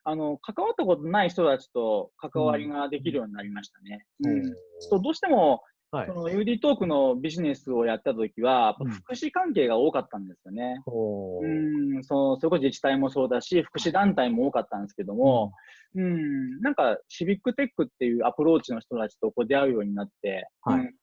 あの、関わったことない人たちと関わりができるようになりましたね。うん。そうどうしても、はいそ。の UD トークのビジネスをやったときは、福祉関係が多かったんですよね。おーうん、そう、それこそ自治体もそうだし、福祉団体も多かったんですけども、うん、なんかシビックテックっていうアプローチの人たちとこう出会うようになって、はいうん、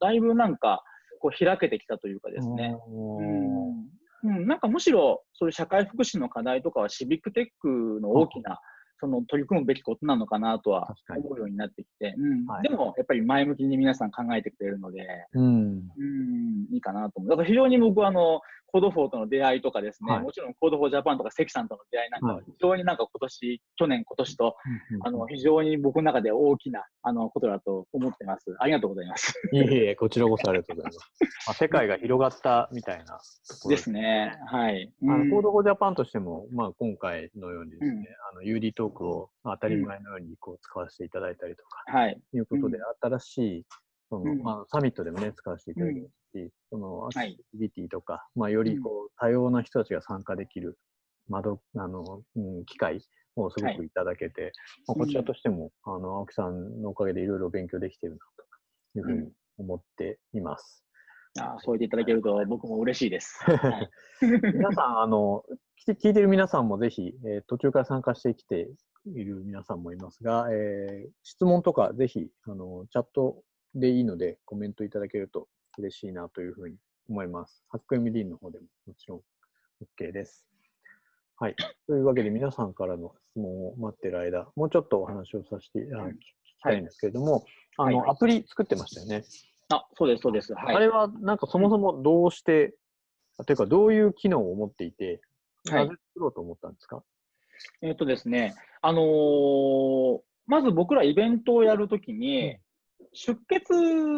だいぶなんかこう開けてきたというかですね。うんうん、なんかむしろそういう社会福祉の課題とかはシビックテックの大きなその取り組むべきことなのかなとは思うようになってきて、うんはいでもやっぱり前向きに皆さん考えてくれるので、うん。うん、いいかなと思う。だから非常に僕はあの、 Code for との出会いとかですね、はいもちろん Code for Japan とか関さんとの出会いなんかははい非常になんか今年、去年、今年と、うんあの、非常に僕の中で大きな、あの、ことだと思ってます。ありがとうございます。いえいえ、こちらこそありがとうございます。まあ、世界が広がったみたいなところですね。はい。あうんの Code for Japan としても、まあ、今回のようにですね、うんあの UD トークをまあ当たり前のようにこう使わせていただいたりとか、はい。いうことで、新しいその、うん。まあ、サミットでもね、使わせていただきますし、そのアクセはいシビリティとか、まあ、よりこう多様な人たちが参加できる窓あの、うん、機会をすごくい。ただけて、まあ、こちらとしても、あの青木さんのおかげでいろいろ勉強できているなというふうに思っています。あそう言っていただけると僕も嬉しいです。はい、皆さん、あの、聞いて聞いてる皆さんもぜひ、えー途中から参加してきている皆さんもいますが、えー質問とかぜひ、あの、チャットでいいので、コメントいただけると嬉しいなというふうに思います。ハック MD の方でももちろん OK です。はい。というわけで、皆さんからの質問を待ってる間、もうちょっとお話をさせて、あ聞きたいんですけれども、あの、はいはいアプリ作ってましたよね。あ、そうです、そうです。はい。あれは、なんかそもそもどうして、というか、どういう機能を持っていて、はいなぜ作ろうと思ったんですか、えっとですね、あのーまず僕らイベントをやるときに、出血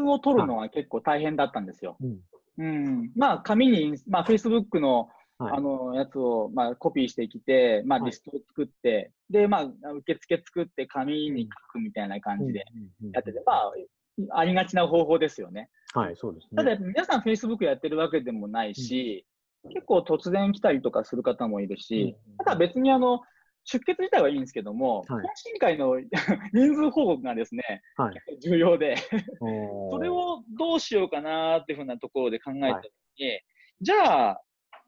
を取るのが結構大変だったんですよ。うん。うん。まあ、紙に、まあ、Facebook の、はい。あの、やつを、まあ、コピーしてきて、まあ、はい。リストを作って、で、まあ、受付作って紙に書くみたいな感じでうん。うん。うん。やってて、まあ、ありがちな方法ですよね。はい、そうですただ、ね。皆さん Facebook やってるわけでもないし、結構突然来たりとかする方もいるし、うん。ただ別にあの、出血自体はいいんですけども、はい。懇親会の 人数報告がですね、はい。重要で、それをどうしようかなっていうふうなところで考えたときに、じゃあ、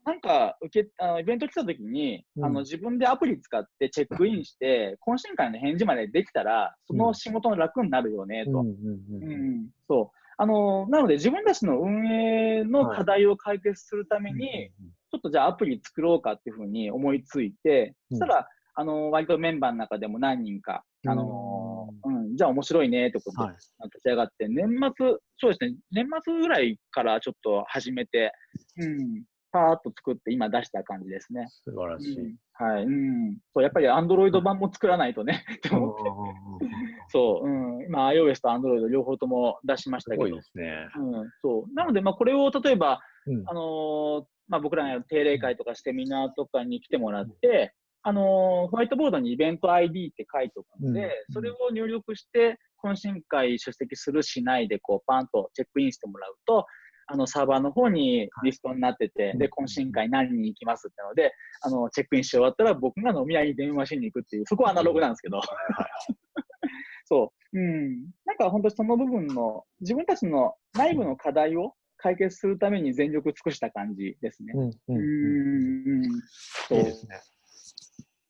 なんか受けあのイベント来たときに、うん。あの自分でアプリ使ってチェックインして、懇親会の返事までできたら、その仕事の楽になるよね、と。うんうんそう。あの、なので自分たちの運営の課題を解決するために、ちょっとじゃあアプリ作ろうかっていうふうに思いついて、うんそしたら、あの、割とメンバーの中でも何人か、あの、うん、じゃあ面白いねってことではい。立ち上がって、年末、そうですね、年末ぐらいからちょっと始めて、うん、パーッと作って今出した感じですね。素晴らしい。うんはい、うん。そう、やっぱり Android 版も作らないとね、って思って。そう、うん。今 iOS と Android 両方とも出しましたけど。すごいですね。うん、そう。なので、まあ、これを例えば、うんあのーまあ、僕らがやる定例会とかセミナーとかに来てもらって、あのーホワイトボードにイベント ID って書いておくので、うんそれを入力して、懇親会出席するしないで、こう、パンとチェックインしてもらうと、あの、サーバーの方にリストになってて、はいで、懇親会何人行きますってので、あの、チェックインし終わったら僕が飲み屋に電話しに行くっていう、そこはアナログなんですけど。そう。うん。なんか本当にその部分の、自分たちの内部の課題を解決するために全力尽くした感じですね。うんううんうんん。そういいですね。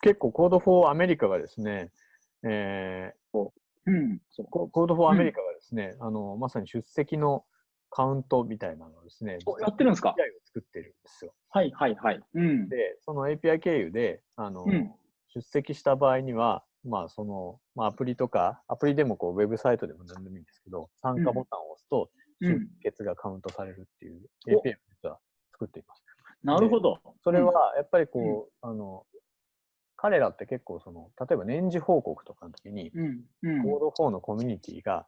結構、 Code for America がですね、えー、コ Code for America がですね、あの、まさに出席のカウントみたいなのをですね、おやってるんですか？API を作ってるんですよ。はいはいはい。うん。で、その API 経由で、あの、うん出席した場合には、まあ、その、まあ、アプリとか、アプリでもこう、ウェブサイトでも何でもいいんですけど、参加ボタンを押すと、出うん。血がカウントされるっていうお API を実は作っています。なるほど。それは、やっぱりこう、あの、彼らって結構その、例えば年次報告とかの時に、うん。うん。コード4のコミュニティが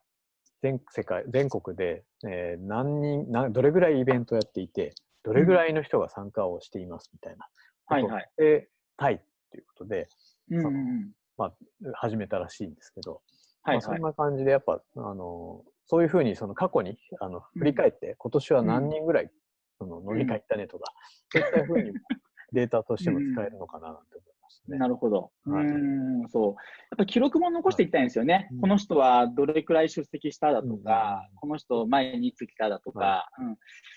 全世界、全国で、えー何人な、どれぐらいイベントやっていて、どれぐらいの人が参加をしていますみたいなはいはい。で、たいっていうことで、うんうん。始めたらしいんですけど、はいはいまあそん。な感じで、やっぱ、あの、そういうふうに、その過去に、あの、振り返って、今年は何人ぐらい、その、飲み会行ったねとか、そういったふうにデータとしても使えるのかな、なんて思いね。なるほど。うはいーん、そう。やっぱ記録も残していきたいんですよね。うんこの人はどれくらい出席しただとうんか、この人前にいつ来ただとか、はうん。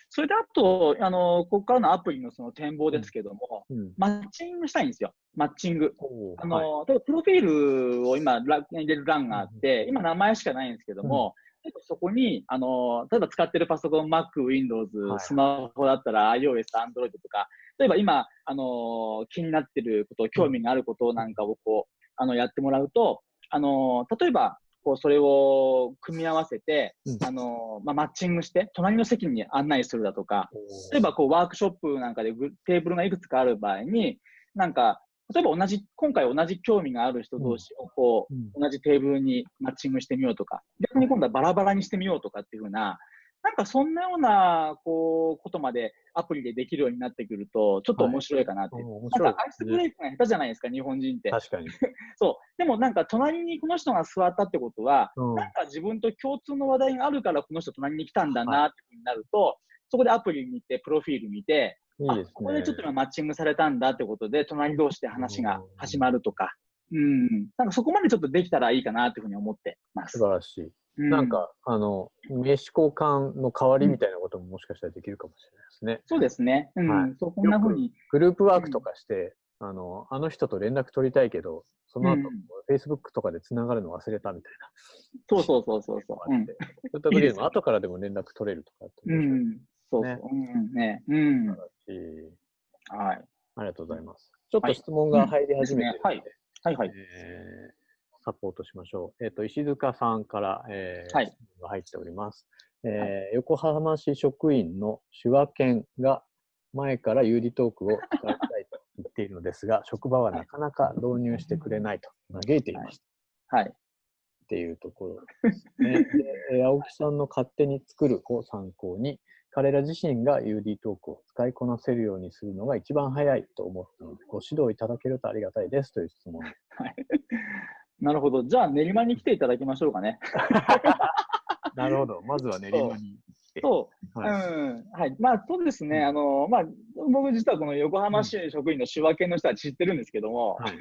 それであと、あの、ここからのアプリのその展望ですけども、うん。マッチングしたいんですよ。マッチング。あの、はい例えばプロフィールを今、ラ入れる欄があって、今名前しかないんですけども、そこに、あの、例えば使ってるパソコン、Mac、Windows、はい。スマホだったら iOS、Android とか、例えば今、あの、気になってること、興味があることなんかをこう、あの、やってもらうと、あの、例えば、こう、それを組み合わせて、うん。あの、まあ、マッチングして、隣の席に案内するだとか、例えばこうワークショップなんかでグテーブルがいくつかある場合に、なんか、例えば同じ、今回同じ興味がある人同士をこう、うん同じテーブルにマッチングしてみようとか、逆に今度はバラバラにしてみようとかっていうふうな、なんかそんなような、こう、ことまでアプリでできるようになってくると、ちょっと面白いかなって。おー面なん白いかアイスブレイクが下手じゃないですか、日本人って。確かに。そう。でもなんか隣にこの人が座ったってことは、うんなんか自分と共通の話題があるからこの人隣に来たんだなってふうになると、そこでアプリ見て、プロフィール見て、いいですね。あここでちょっと今マッチングされたんだってことで、隣同士で話が始まるとか、うん、なんかそこまでちょっとできたらいいかなっていうふうに思ってます。素晴らしい。うなん、か、あの、名刺交換の代わりみたいなことももしかしたらできるかもしれないですね。そうですね。うん、はいそうこんなふうに、グループワークとかして、あの、あの人と連絡取りたいけど、その後、うん Facebook とかでつながるの忘れたみたいな。そうそうそうそうそう。うん。そういった時でも後からでも連絡取れるとかうん。そうそう。ねうん。ね。うん。しはい。ありがとうございます。ちょっと質問が入り始めてるので、はいうんはいはい。えーサポートしましょう。えっ、と、石塚さんから、えーはい質問が入っております。えー横浜市職員の手話犬が前から有利トークを使いたいと言っているのですが、職場はなかなか導入してくれないと嘆いていました。はい。っていうところですね。でえー青木さんの勝手に作るを参考に、彼ら自身が UD トークを使いこなせるようにするのが一番早いと思ったので、ご指導いただけるとありがたいですという質問。はい。なるほど。じゃあ、練馬に来ていただきましょうかね。なるほど。まずは練馬に来て。そう。はいうん。はい。まあ、そうですね。うんあの、まあ、僕実はこの横浜市職員の手話系の人は知ってるんですけども、はい。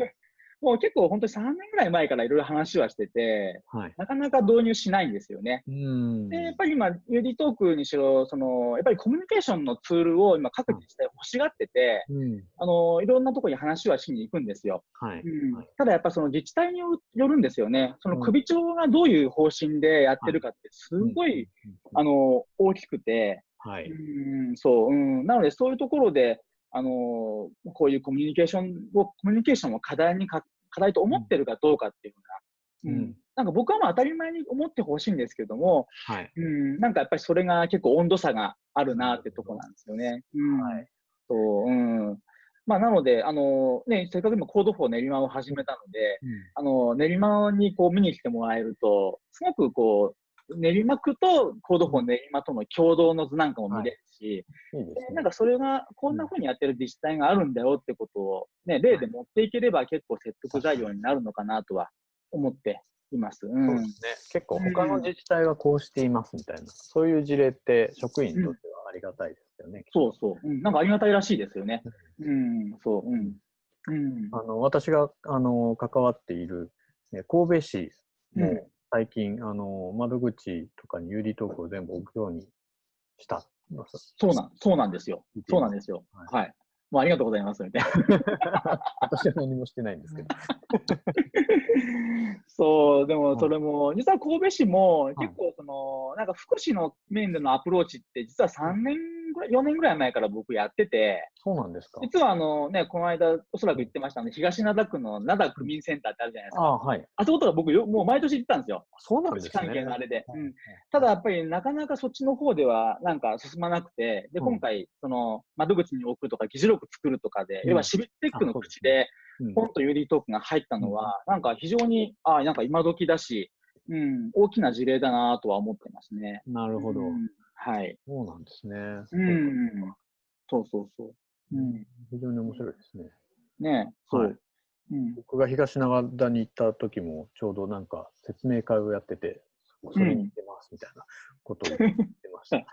もう結構本当に3年ぐらい前からいろいろ話はしてて、はい。なかなか導入しないんですよね。うん。で、やっぱり今、UD トークにしろ、その、やっぱりコミュニケーションのツールを今各自治体欲しがってて、うん。あの、いろんなところに話はしに行くんですよ。はい。うんはいただやっぱその自治体によよるんですよね。そのうん首長がどういう方針でやってるかってすごい、うん、あの、大きくて、はい。うん、そう、うん。なのでそういうところで、あの、こういうコミュニケーションを、コミュニケーションを課題にか、課題と思ってるかどうかっていうふうな、うん。うんなんか僕はまあ当たり前に思ってほしいんですけども、はい。うん、なんかやっぱりそれが結構温度差があるなってとこなんですよね。うん。はいそう、うん。まあなので、あの、ね、せっかく今 Code for 練馬を始めたので、あの、練馬にこう見に来てもらえると、すごくこう、練馬区と Code for 練馬との共同の図なんかも見れるし、なんかそれがこんな風にやってる自治体があるんだよってことを、ね、例で持っていければ結構説得材料になるのかなとは思っています。う。そうんですね。結構他の自治体はこうしていますみたいな、そういう事例って職員にとってはありがたいですよね。そうそう、うん。なんかありがたいらしいですよね。うん、そう、うん。うん。あの私があの関わっている、ね、神戸市もうん最近、あの窓口とかに有利トークを全部置くようにした。そうなん、そうなんですよそうなんですよ。はいはい。もうありがとうございます、みたいな。私は何もしてないんですけど。そう、ではいもそれも、実は神戸市もい結構その、なんか福祉の面でのアプローチって、実は3年ぐらい、4年ぐらい前から僕やってて、そうなんですか。実はあのね、この間おそらく言ってましたね、東灘区の灘区民センターってあるじゃないですか。ああ、はい。あそことか僕よ、もう毎年行ってたんですよ。そうなんです福祉関係ね。のあれで。はいうんただやっぱりなかなかそっちの方ではなんか進まなくて、で、うん今回、その窓口に置くとか議事録作るとかで、うん要はシビックテックの口で、うんポンとユーリートークが入ったのは、なんか非常に、ああ、なんか今時だし、うん、大きな事例だなとは思ってますね。なるほど。うんはい。そうなんですね。うん。そうそうそう。うん。非常に面白いですね。ねそう。はいうん。僕が東長田に行った時も、ちょうどなんか説明会をやってて、それに行ってますみたいなことを言ってました。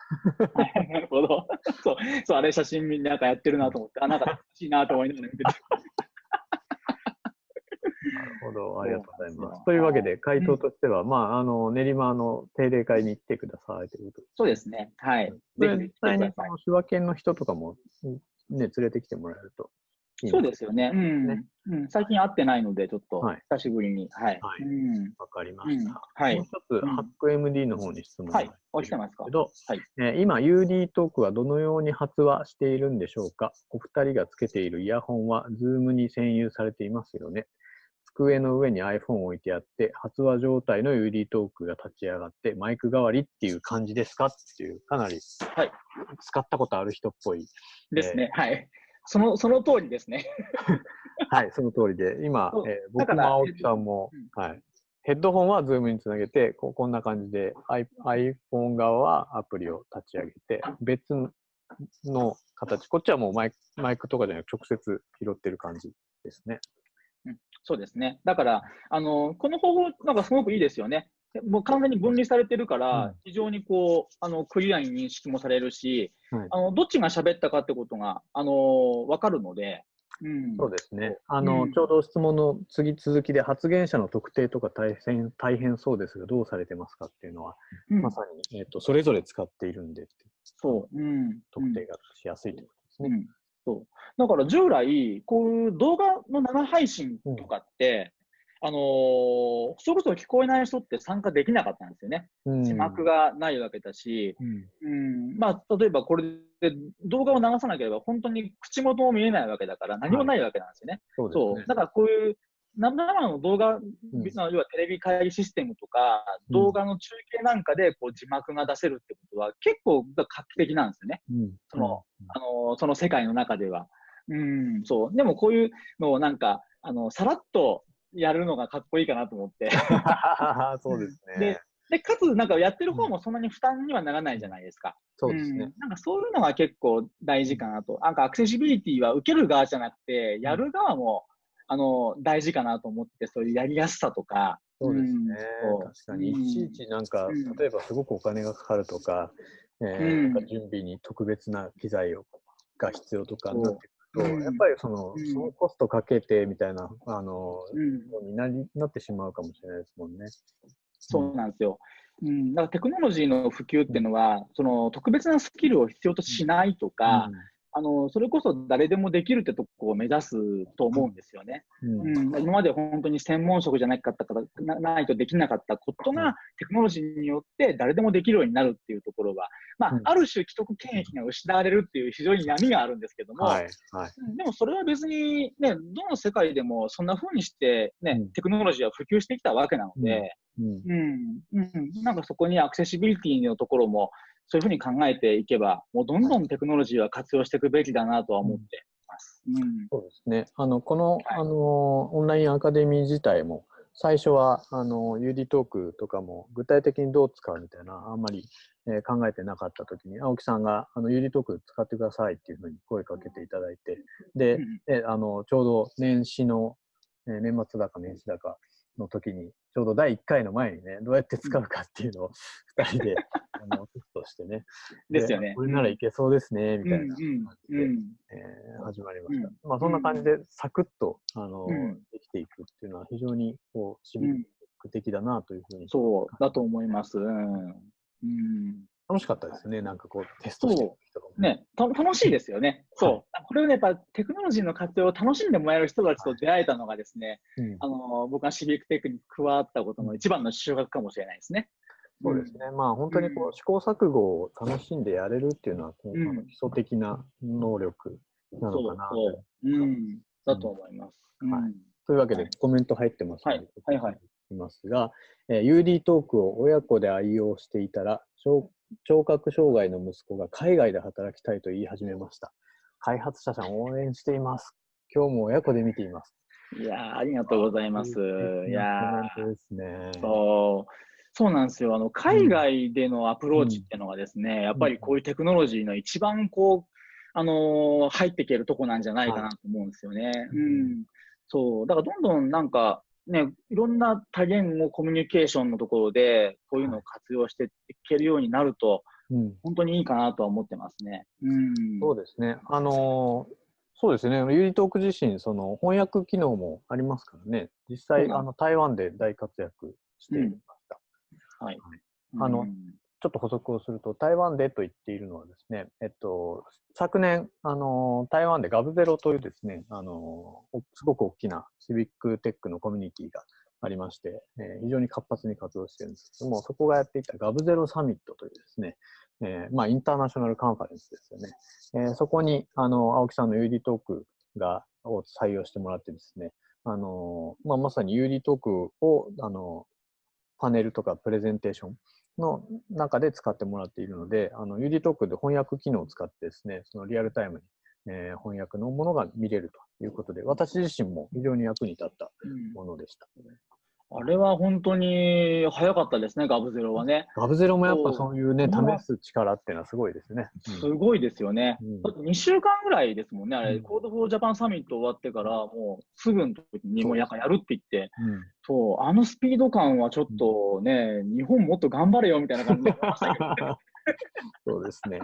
なるほど。そう、そう、あれ写真見なんかやってるなと思って、あ、なんか楽しいなと思いながら見てた。ほど、ありがとうございま。すすというわけで、回答としては、まあ、あの練馬の定例会に来てくださいということそうですね。はい。で。実際にその手話犬の人とかも、ね、連れてきてもらえるといいそうでですよね。うん。ねうん、最近会ってないので、ちょっとはい久しぶりに。はい。はいうん。わかりまうんした。はいもう一つ、うんハック MD の方に質問がはいお来てますかけど、はいえー今、UD トークはどのように発話しているんでしょうかお二人がつけているイヤホンは Zoom に占有されていますよね。机の上に iPhone を置いてあって、発話状態の UD トークが立ち上がって、マイク代わりっていう感じですかっていう、かなりはい使ったことある人っぽい。ですね。はい。その、その通りですね。はい、その通りで、今えー僕も青木さんも、うんはい、ヘッドホンは Zoom につなげてこ、こんな感じで iPhone 側はアプリを立ち上げて、別の形、こっちはもうマイクマイクとかじゃなく直接拾ってる感じですね。そうですね。だから、あの、この方法、なんかすごくいいですよね。もう完全に分離されてるから、うん非常にこう、あの、クリアに認識もされるし、はいあの、どっちが喋ったかってことが、あの、わかるので、うん。そうですね。あの、うんちょうど質問の次続きで発言者の特定とか大変大変そうですが、どうされてますかっていうのは、うんまさに、えっとそれぞれ使っているんでそう。うん。特定がしやすいということですね。うん。そうだから従来、こういう動画の生配信とかって、あのーそれこそ聞こえない人って参加できなかったんですよね。うん字幕がないわけだし、うんうん、まあ、例えばこれで動画を流さなければ本当に口元も見えないわけだから何もないわけなんですよね。そうですねそう。だからこういう生の動画、ん要はテレビ会議システムとか、うん動画の中継なんかでこう字幕が出せるってことは結構画期的なんですよね。うんそのあのその世界の中では。うん、そう。でもこういうのをなんか、あの、さらっとやるのがかっこいいかなと思って。そうですねで。で、かつ、なんかやってる方もそんなに負担にはならないじゃないですか。そうですねん。なんかそういうのが結構大事かなと。なんかアクセシビリティは受ける側じゃなくて、やる側も、あの、大事かなと思って、そういうやりやすさとか。そうですね。うん。確かに、いちいちなんか、うん。例えばすごくお金がかかるとか、えーうん。なんか準備に特別な機材をが必要とかそうなってくると、う。んやっぱりその,、うん。そのコストかけてみたいな、あの、うん。のになりなってしまうかもしれないですもんね。そうなんですよ。うん、だからテクノロジーの普及っていうのは、その特別なスキルを必要としないとか、あのそれこそ誰でもできるってとこを目指すと思うんですよね。うん。うん、今まで本当に専門職じゃなかったからなないとできなかったことうん。が、テクノロジーによって誰でもできるようになるっていうところは、まあうん。ある種既得権益が失われるっていう非常に闇があるんですけども、はい、はい。うん。でもそれは別に、ね、どの世界でもそんな風にして、ねうん。テクノロジーは普及してきたわけなので、うん。うん。うん、なんかそこにアクセシビリティのところも、そういうふうに考えていけば、もうどんどんテクノロジーは活用していくべきだなとは思ってます。うんそうですね。あの、この、はいあの、オンラインアカデミー自体も、最初は、あの、UD トークとかも、具体的にどう使うみたいな、あんまり、えー考えてなかったときに、青木さんが、あの、UD トーク使ってくださいっていうふうに声かけていただいて、で、うんえあの、ちょうど年始の、えー年末だか年始だかの時に、ちょうど第1回の前にね、どうやって使うかっていうのを2人で、あの、テストしてね。ですよね。これならいけそうですね、みたいなうん感じで、うん。えー始まりました。うん。まあそんな感じでサクッと、あの、うん。できていくっていうのは非常にこうシビック的だなというふうに、そうだと思います。うん。うん楽しかったですね。なんかこうテストしてる人がね、た楽しいですよね。そう。これをね、やっぱテクノロジーの活用を楽しんでもらえる人たちと出会えたのがですね、うんあの僕がシビックテックに加わったことの一番の収穫かもしれないですね。そうですね。まあ本当にこう試行錯誤を楽しんでやれるっていうのは、こううん基礎的な能力なのかなと。そうそう。うん。だと思います。うんはいというわけではいコメント入ってますので、はいはいはいいますが、えー UD トークを親子で愛用していたら、聴聴覚障害の息子が海外で働きたいと言い始めました。開発者さん応援しています。今日も親子で見ています。いやーありがとうございます。いやですね。ーそう。そうなんですよ。あの、海外でのアプローチっていうのがですね、やっぱりこういうテクノロジーの一番こう、あのー入っていけるとこなんじゃないかなと思うんですよね。ううんん。そう。だからどんどんなんか、ね、いろんな多言語コミュニケーションのところで、こういうのを活用していけるようになると、うん、本当にいいかなとは思ってますね。うん。そうですね。あのーそうですね。ユーリトーク自身、その翻訳機能もありますからね。実際、あの台湾で大活躍していました。はい。あのうんちょっと補足をすると、台湾でと言っているのはですね、えっと、昨年、あの、台湾でガブゼロというですね、あの、すごく大きなシビックテックのコミュニティがありまして、えー非常に活発に活動しているんですけども、そこがやっていたガブゼロサミットというですね、えーまあ、インターナショナルカンファレンスですよね。えーそこに、あの、青木さんの UD トークが、を採用してもらってですね、あの、まあ、まさに UD トークを、あの、パネルとかプレゼンテーションの中で使ってもらっているので、あの、UD トークで翻訳機能を使ってですね、そのリアルタイムに、えー翻訳のものが見れるということで、私自身も非常に役に立ったうんものでした。あれは本当に早かったですね、 Gov Zero はね。 Gov Zero もやっぱそういうね、試す力っていうのはすごいですね。すごいですよね。うんだって2週間ぐらいですもんね、あれ、うん Code for Japan Summit 終わってから、もうすぐの時にもうやかやるって言って、うんそう、あのスピード感はちょっとね、日本もっと頑張れよみたいな感じで思いましたけどね。そうですね。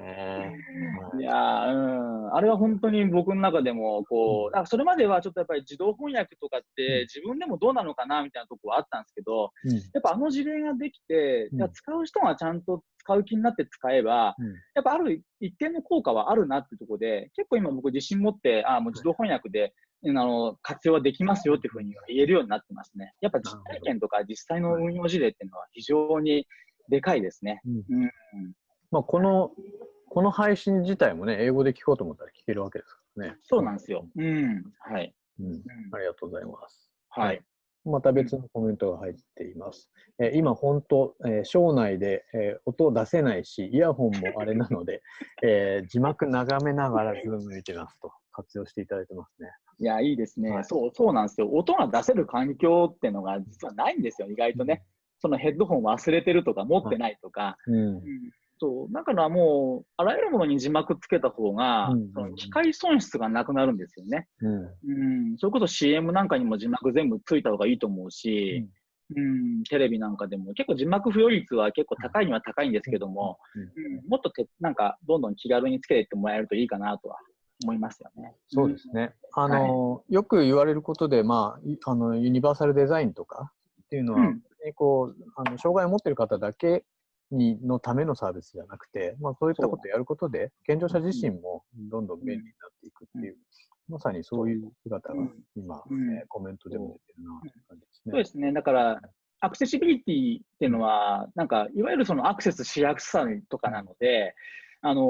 い。やーうん、あれは本当に僕の中でも、こう、なん。かそれまではちょっとやっぱり自動翻訳とかって、自分でもどうなのかなみたいなところはあったんですけど、うん。やっぱあの事例ができて、うん。使う人がちゃんと使う気になって使えば、うん。やっぱある一定の効果はあるなってところで、結構今僕自信持って、あもう自動翻訳で、あの活用はできますよっていうふうに言えるようになってますね。やっぱ実体験とか実際の運用事例っていうのは非常にでかいですね。うん。うんまあ、この、この配信自体もね、英語で聞こうと思ったら聞けるわけですからね。そうなんですよ。うん。はい。うん。うんありがとうございます。はい。また別のコメントが入っています。えー今、本当、えー、省内で、えー音出せないし、イヤホンもあれなので、えー字幕眺めながらズーム見てますと活用していただいてますね。いや、いいですね、はいそう、そうなんですよ。音が出せる環境っていうのが実はないんですよ、意外とね。そのヘッドホン忘れてるとか、持ってないとか。うん。うんそう、だからもう、あらゆるものに字幕つけた方が、うんその機械損失がなくなるんですよね。うん。うん、それこそ CM なんかにも字幕全部ついた方がいいと思うし、うん、テレビなんかでも結構字幕付与率は結構高いには高いんですけども、うん、もっとてなんかどんどん気軽につけていってもらえるといいかなとは思いますよね。そうですね。あの、よく言われることで、まあ、いあの、ユニバーサルデザインとかっていうのは、うんこう、あの、障害を持っている方だけに、のためのサービスじゃなくて、まあ、そういったことをやることで、健常者自身もどんどん便利になっていくっていう、まさにそういう姿が今、うん。えーコメントでも出てるなという感じですね。そうですね。だから、アクセシビリティっていうのは、なんか、いわゆるそのアクセスしやすさとかなので、あのー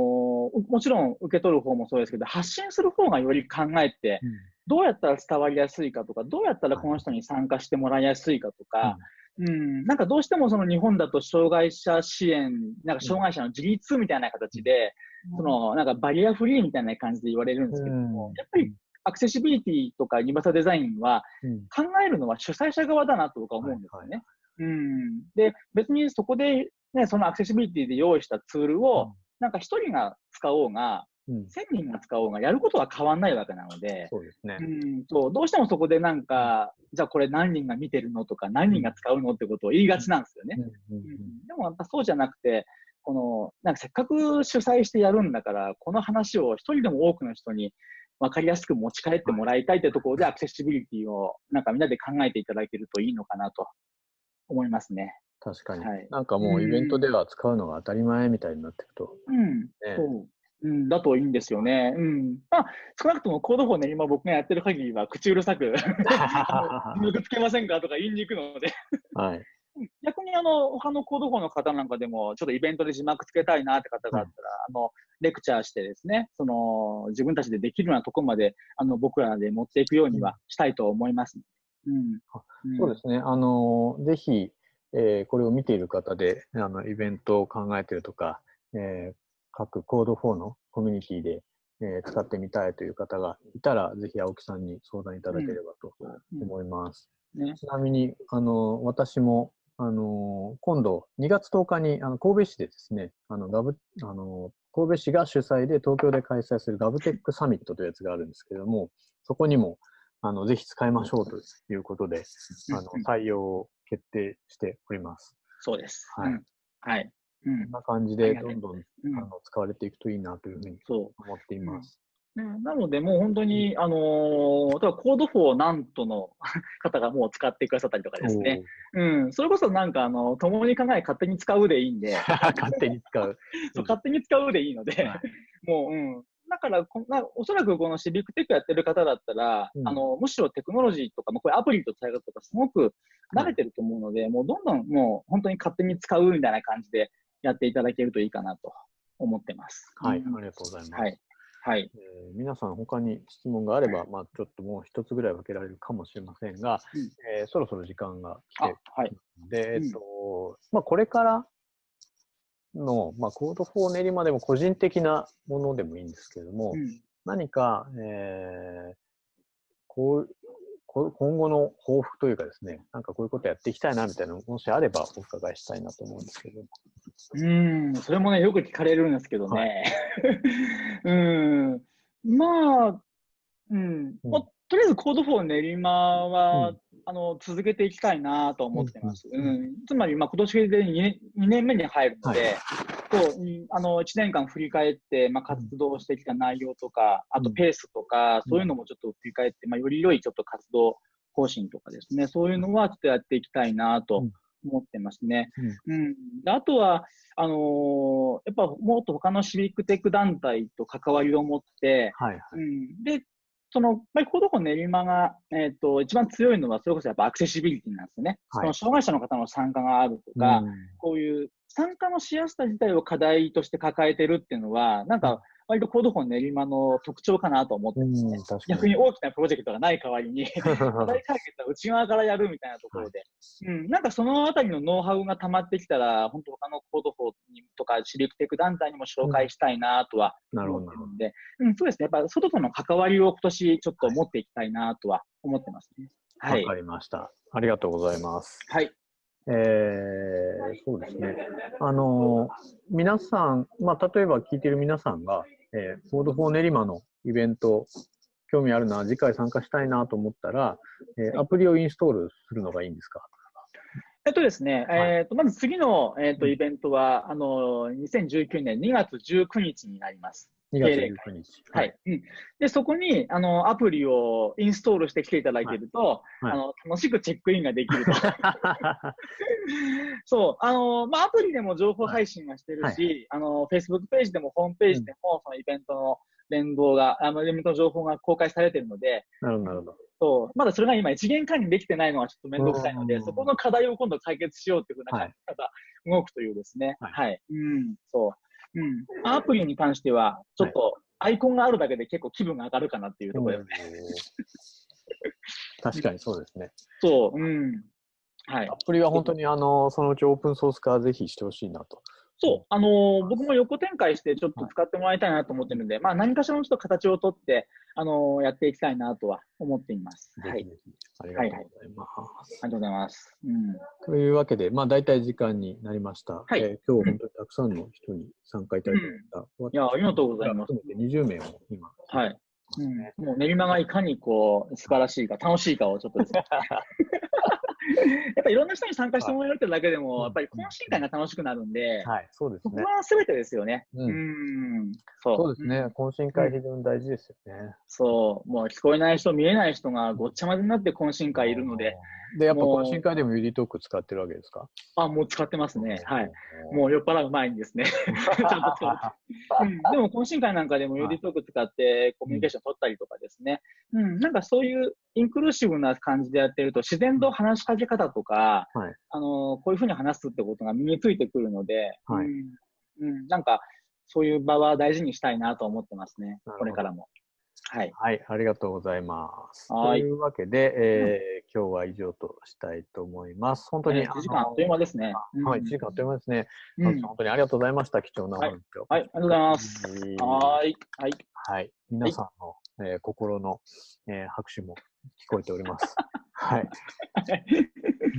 もちろん受け取る方もそうですけど、発信する方がより考えて、どうやったら伝わりやすいかとか、どうやったらこの人に参加してもらいやすいかとか、うん、なんかどうしてもその日本だと障害者支援、なんか障害者の自立みたいな形で、そのなんかバリアフリーみたいな感じで言われるんですけども、うん。やっぱりアクセシビリティとかユニバーサルデザインはうん。考えるのは主催者側だなと僕は思うんですよね。うん、で、別にそこで、ね、そのアクセシビリティで用意したツールを、なんか一人が使おうが、うん。千人が使おうが、やることは変わんないわけなので、そうですね。うん、そう。どうしてもそこでなんか、じゃあこれ何人が見てるのとか、何人が使うのってことを言いがちなんですよね。うん。うん。うん。でもやっぱそうじゃなくて、このなんかせっかく主催してやるんだから、この話を一人でも多くの人に分かりやすく持ち帰ってもらいたいというところで、アクセシビリティをなんかみんなで考えていただけるといいのかなと思いますね。確かに、はい。なんかもうイベントでは使うのが当たり前みたいになっていくと、うん、ね。そう。うん、だといいんですよね。うん。まあ、少なくとも Code for ね、今僕がやってる限りは口うるさく、字幕つけませんかとか言いに行くので、はい。逆にあの、他の Code for の方なんかでも、ちょっとイベントで字幕つけたいなって方があったら、あの、レクチャーしてですね、その、自分たちでできるようなところまで、あの、僕らで持っていくようにはしたいと思います。うん。んそうですね。あの、ぜひ、えーこれを見ている方で、あの、イベントを考えているとか、えー各コード4のコミュニティで、えー使ってみたいという方がいたら、ぜひ青木さんに相談いただければとうん思います。ね。ちなみに、あの、私も、あの、今度、2月10日に、あの、神戸市でですね、あの、ガブ、あの、神戸市が主催で東京で開催するガブテックサミットというやつがあるんですけれども、そこにも、あの、ぜひ使いましょうということで、あのうんうん、採用を決定しております。そうです。はいうんはい。うんこんな感じで、どんどん、うんあの、使われていくといいなというふうに。思っています。ねなので、もう本当に、あのー例えば Code for なんとの 方がもう使ってくださったりとかですね。うん。それこそなんか、あの、共に考え勝手に使うでいいんで、勝手に使う。そう勝手に使うでいいので、はいもう、うん。だからこんな、おそらくこのシビックテックやってる方だったら、うんあの、むしろテクノロジーとか、もうこれアプリと使い方とかすごく慣れてると思うので、もうどんどんもう本当に勝手に使うみたいな感じでやっていただけるといいかなと思ってます。はい、うんありがとうございます。はい。はい。えー皆さん、他に質問があれば、まあ、ちょっともう一つぐらい分けられるかもしれませんが、うんえーそろそろ時間が来あて、はい。で、うんえっと、まあ、これからの、まあ、 Code for 練馬でも個人的なものでもいいんですけれども、うん何か、えーこう今後の抱負というかですね、なんかこういうことやっていきたいなみたいなのもしあればお伺いしたいなと思うんですけど。うん、それもね、よく聞かれるんですけどね。は うん、まあ、うん、まあとりあえず Code for 練馬は、うん。あの続けていきたいなと思ってます。ううんんつまり、まあ、今年で2年 ,2 年目に入るので、はいそうあの1年間振り返って、まあ、活動してきた内容とか、あとペースとか、そういうのもちょっと振り返って、まあ、より良いちょっと活動方針とかですね、そういうのはちょっとやっていきたいなと思ってますね。うん。であとは、あのーやっぱもっと他のシビックテック団体と関わりを持って、はいはい。うん、で、その、やっぱり Code for 練馬が、えっ、と、一番強いのは、それこそやっぱアクセシビリティなんですよね。はい。その障害者の方の参加があるとか、うん。こういう参加のしやすさ自体を課題として抱えてるっていうのは、なんか、割と Code for 練馬の特徴かなと思ってますね。逆に大きなプロジェクトがない代わりに、課題解決は内側からやるみたいなところで、うん、なんかそのあたりのノウハウが溜まってきたら、本当他の Code for にとかシビックテック団体にも紹介したいなとはなるほど思ってるんで、うん、そうですね。やっぱ外との関わりを今年ちょっと持っていきたいなとは思ってますね。はいわか。りました。ありがとうございます。はい。えーそうですね。あの皆さん、まあ、例えば聞いてる皆さんが、えー、 Code for 練馬のイベント、興味あるな、次回参加したいなと思ったら、えーアプリをインストールするのがいいんですか？えっとですね、はいえっと、まず次の、えっと、うんイベントは、あの、2019年2月19日になります。?2 月定例19日。はい。。うん。で、そこに、あの、アプリをインストールしてきていただけると、はいはいあの、楽しくチェックインができると。そう、あの、まあ、アプリでも情報配信はしてるし、はいあの、Facebook ページでもホームページでも、そのイベントの連動が、あの、イベントの情報が公開されてるので、なるほど、なるほど。そう、まだそれが今一元管理できてないのはちょっとめんどくさいので、うんそこの課題を今度解決しようっていうふうなはい感じが動くというですね。はいはい。うん、そう。うん。アプリに関しては、ちょっとアイコンがあるだけで結構気分が上がるかなっていうところですね。確かにそうですね。そう、うん。はいア。プリは本当にあのそのうちオープンソース化ぜひしてほしいなと。そう、あのー僕も横展開してちょっと使ってもらいたいなと思ってるので、まあ何かしらのちょっと形をとって、あのーやっていきたいなとは思っています。はい。ありがとうございます。ありがとうございます。うん。というわけで、まあ、大体時間になりました。はいえー今日本当にたくさんの人に参加いただきました。いや、ありがとうございます。含めて20名も今。はい。うん、もう練馬がいかにこう素晴らしいか、楽しいかをちょっとですね。やっぱりいろんな人に参加してもらえるってだけでも、やっぱり懇親会が楽しくなるんで、はい、そうですそこね。は全てですよね。ううんん。そう。ですねん。懇親会非常に大事ですよね。そう。もう聞こえない人、見えない人がごっちゃ混ぜになって懇親会いるので、。で、やっぱ懇親会でもユリトーク使ってるわけですか？あ、もう使ってますね。はい。。うもう酔っ払う前にですね。ちゃんと使ううん、でも懇親会なんかでもユーディトーク使ってコミュニケーション取ったりとかですね、うん、なんかそういうインクルーシブな感じでやってると自然と話しかけ方とか、はいあのこういうふうに話すってことが身についてくるので、はいうんうん、なんかそういう場は大事にしたいなと思ってますねこれからも。はい。はい、ありがとうございます。とはいいうわけで、えー今日は以上としたいと思います。本当に、えー1時間あっという間ですね。うんはい、1時間あっという間ですね。うん本当にありがとうございました。貴重なお話を。はい、ありがとうございます。はーい。はい。はい。皆さんの、えー心の、えー拍手も聞こえております。はい。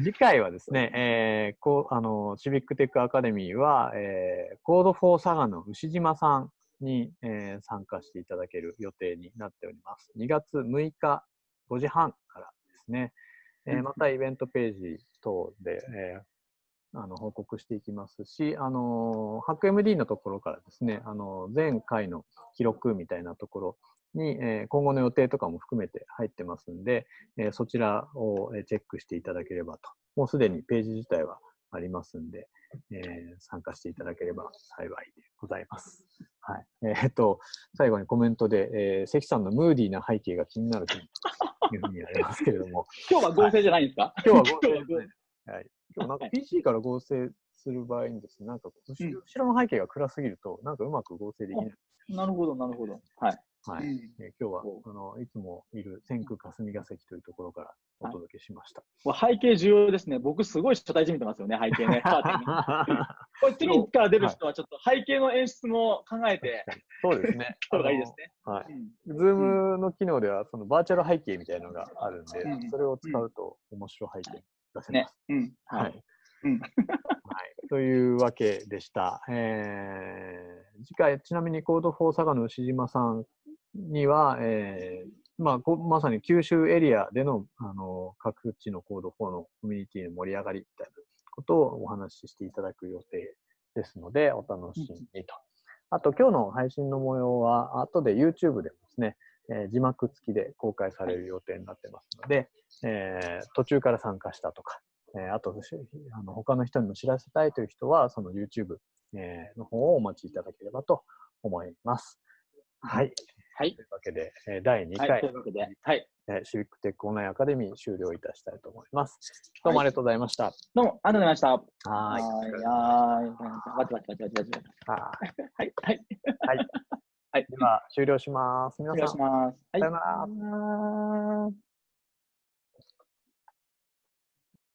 次回はですね、えーこうあのシビックテックアカデミーは、えー Code for 佐賀の牛島さんに、えー参加していただける予定になっております。2月6日5時半からですね。えーうんまたイベントページ等で、えーあの報告していきますし、あの HackMD のところからですね、あの前回の記録みたいなところに、えー今後の予定とかも含めて入ってますんで、えーそちらをえーチェックしていただければと。もうすでにページ自体はありますんで、えー参加していただければ幸いでございます。はい。えーっと、最後にコメントで、えー関さんのムーディーな背景が気になるというふうにありますけれども、今日は合成じゃないんですか、今日は合成ですね。はい。今日なんかはい PC から合成する場合にですね、なんか後ろの背景が暗すぎると、なんかうまく合成できない。なるほど、なるほど。はい。はい。うんえー今日はおあのいつもいる千空霞が関というところからお届けしました。もう背景重要ですね。僕すごい所帯じみてますよね、背景ね。これ次から出る人はちょっと背景の演出も考えて、そうですね。た方がいいですね。はい。うん Zoom の機能ではそのバーチャル背景みたいなのがあるんで、うんそれを使うと面白い背景出せまねす。。うん。ははいい。。うん。はい。というわけでした。えー次回、ちなみに Code for 佐賀の牛島さんには、えーまあ、こまさに九州エリアでのあの各地の Code for のコミュニティの盛り上がりみたいなことをお話ししていただく予定ですので、お楽しみにと。あと、今日の配信の模様は、後で YouTube でもですね、えー字幕付きで公開される予定になってますので、えー途中から参加したとか、えーあとしあの他の人にも知らせたいという人は、その YouTube、えーの方をお待ちいただければと思います。はい。はい。というわけで、えー第2はい。回、というわけで、はい。えーシビックテックオンラインアカデミー終了いたしたいと思います。どうもありがとうございました。どうも、ありがとうございました。はい。い。はーい。バチバチバチバチバチバチ。ははい。はい。い。では、終了します。皆お願いさん、します。はい。さよならさよなら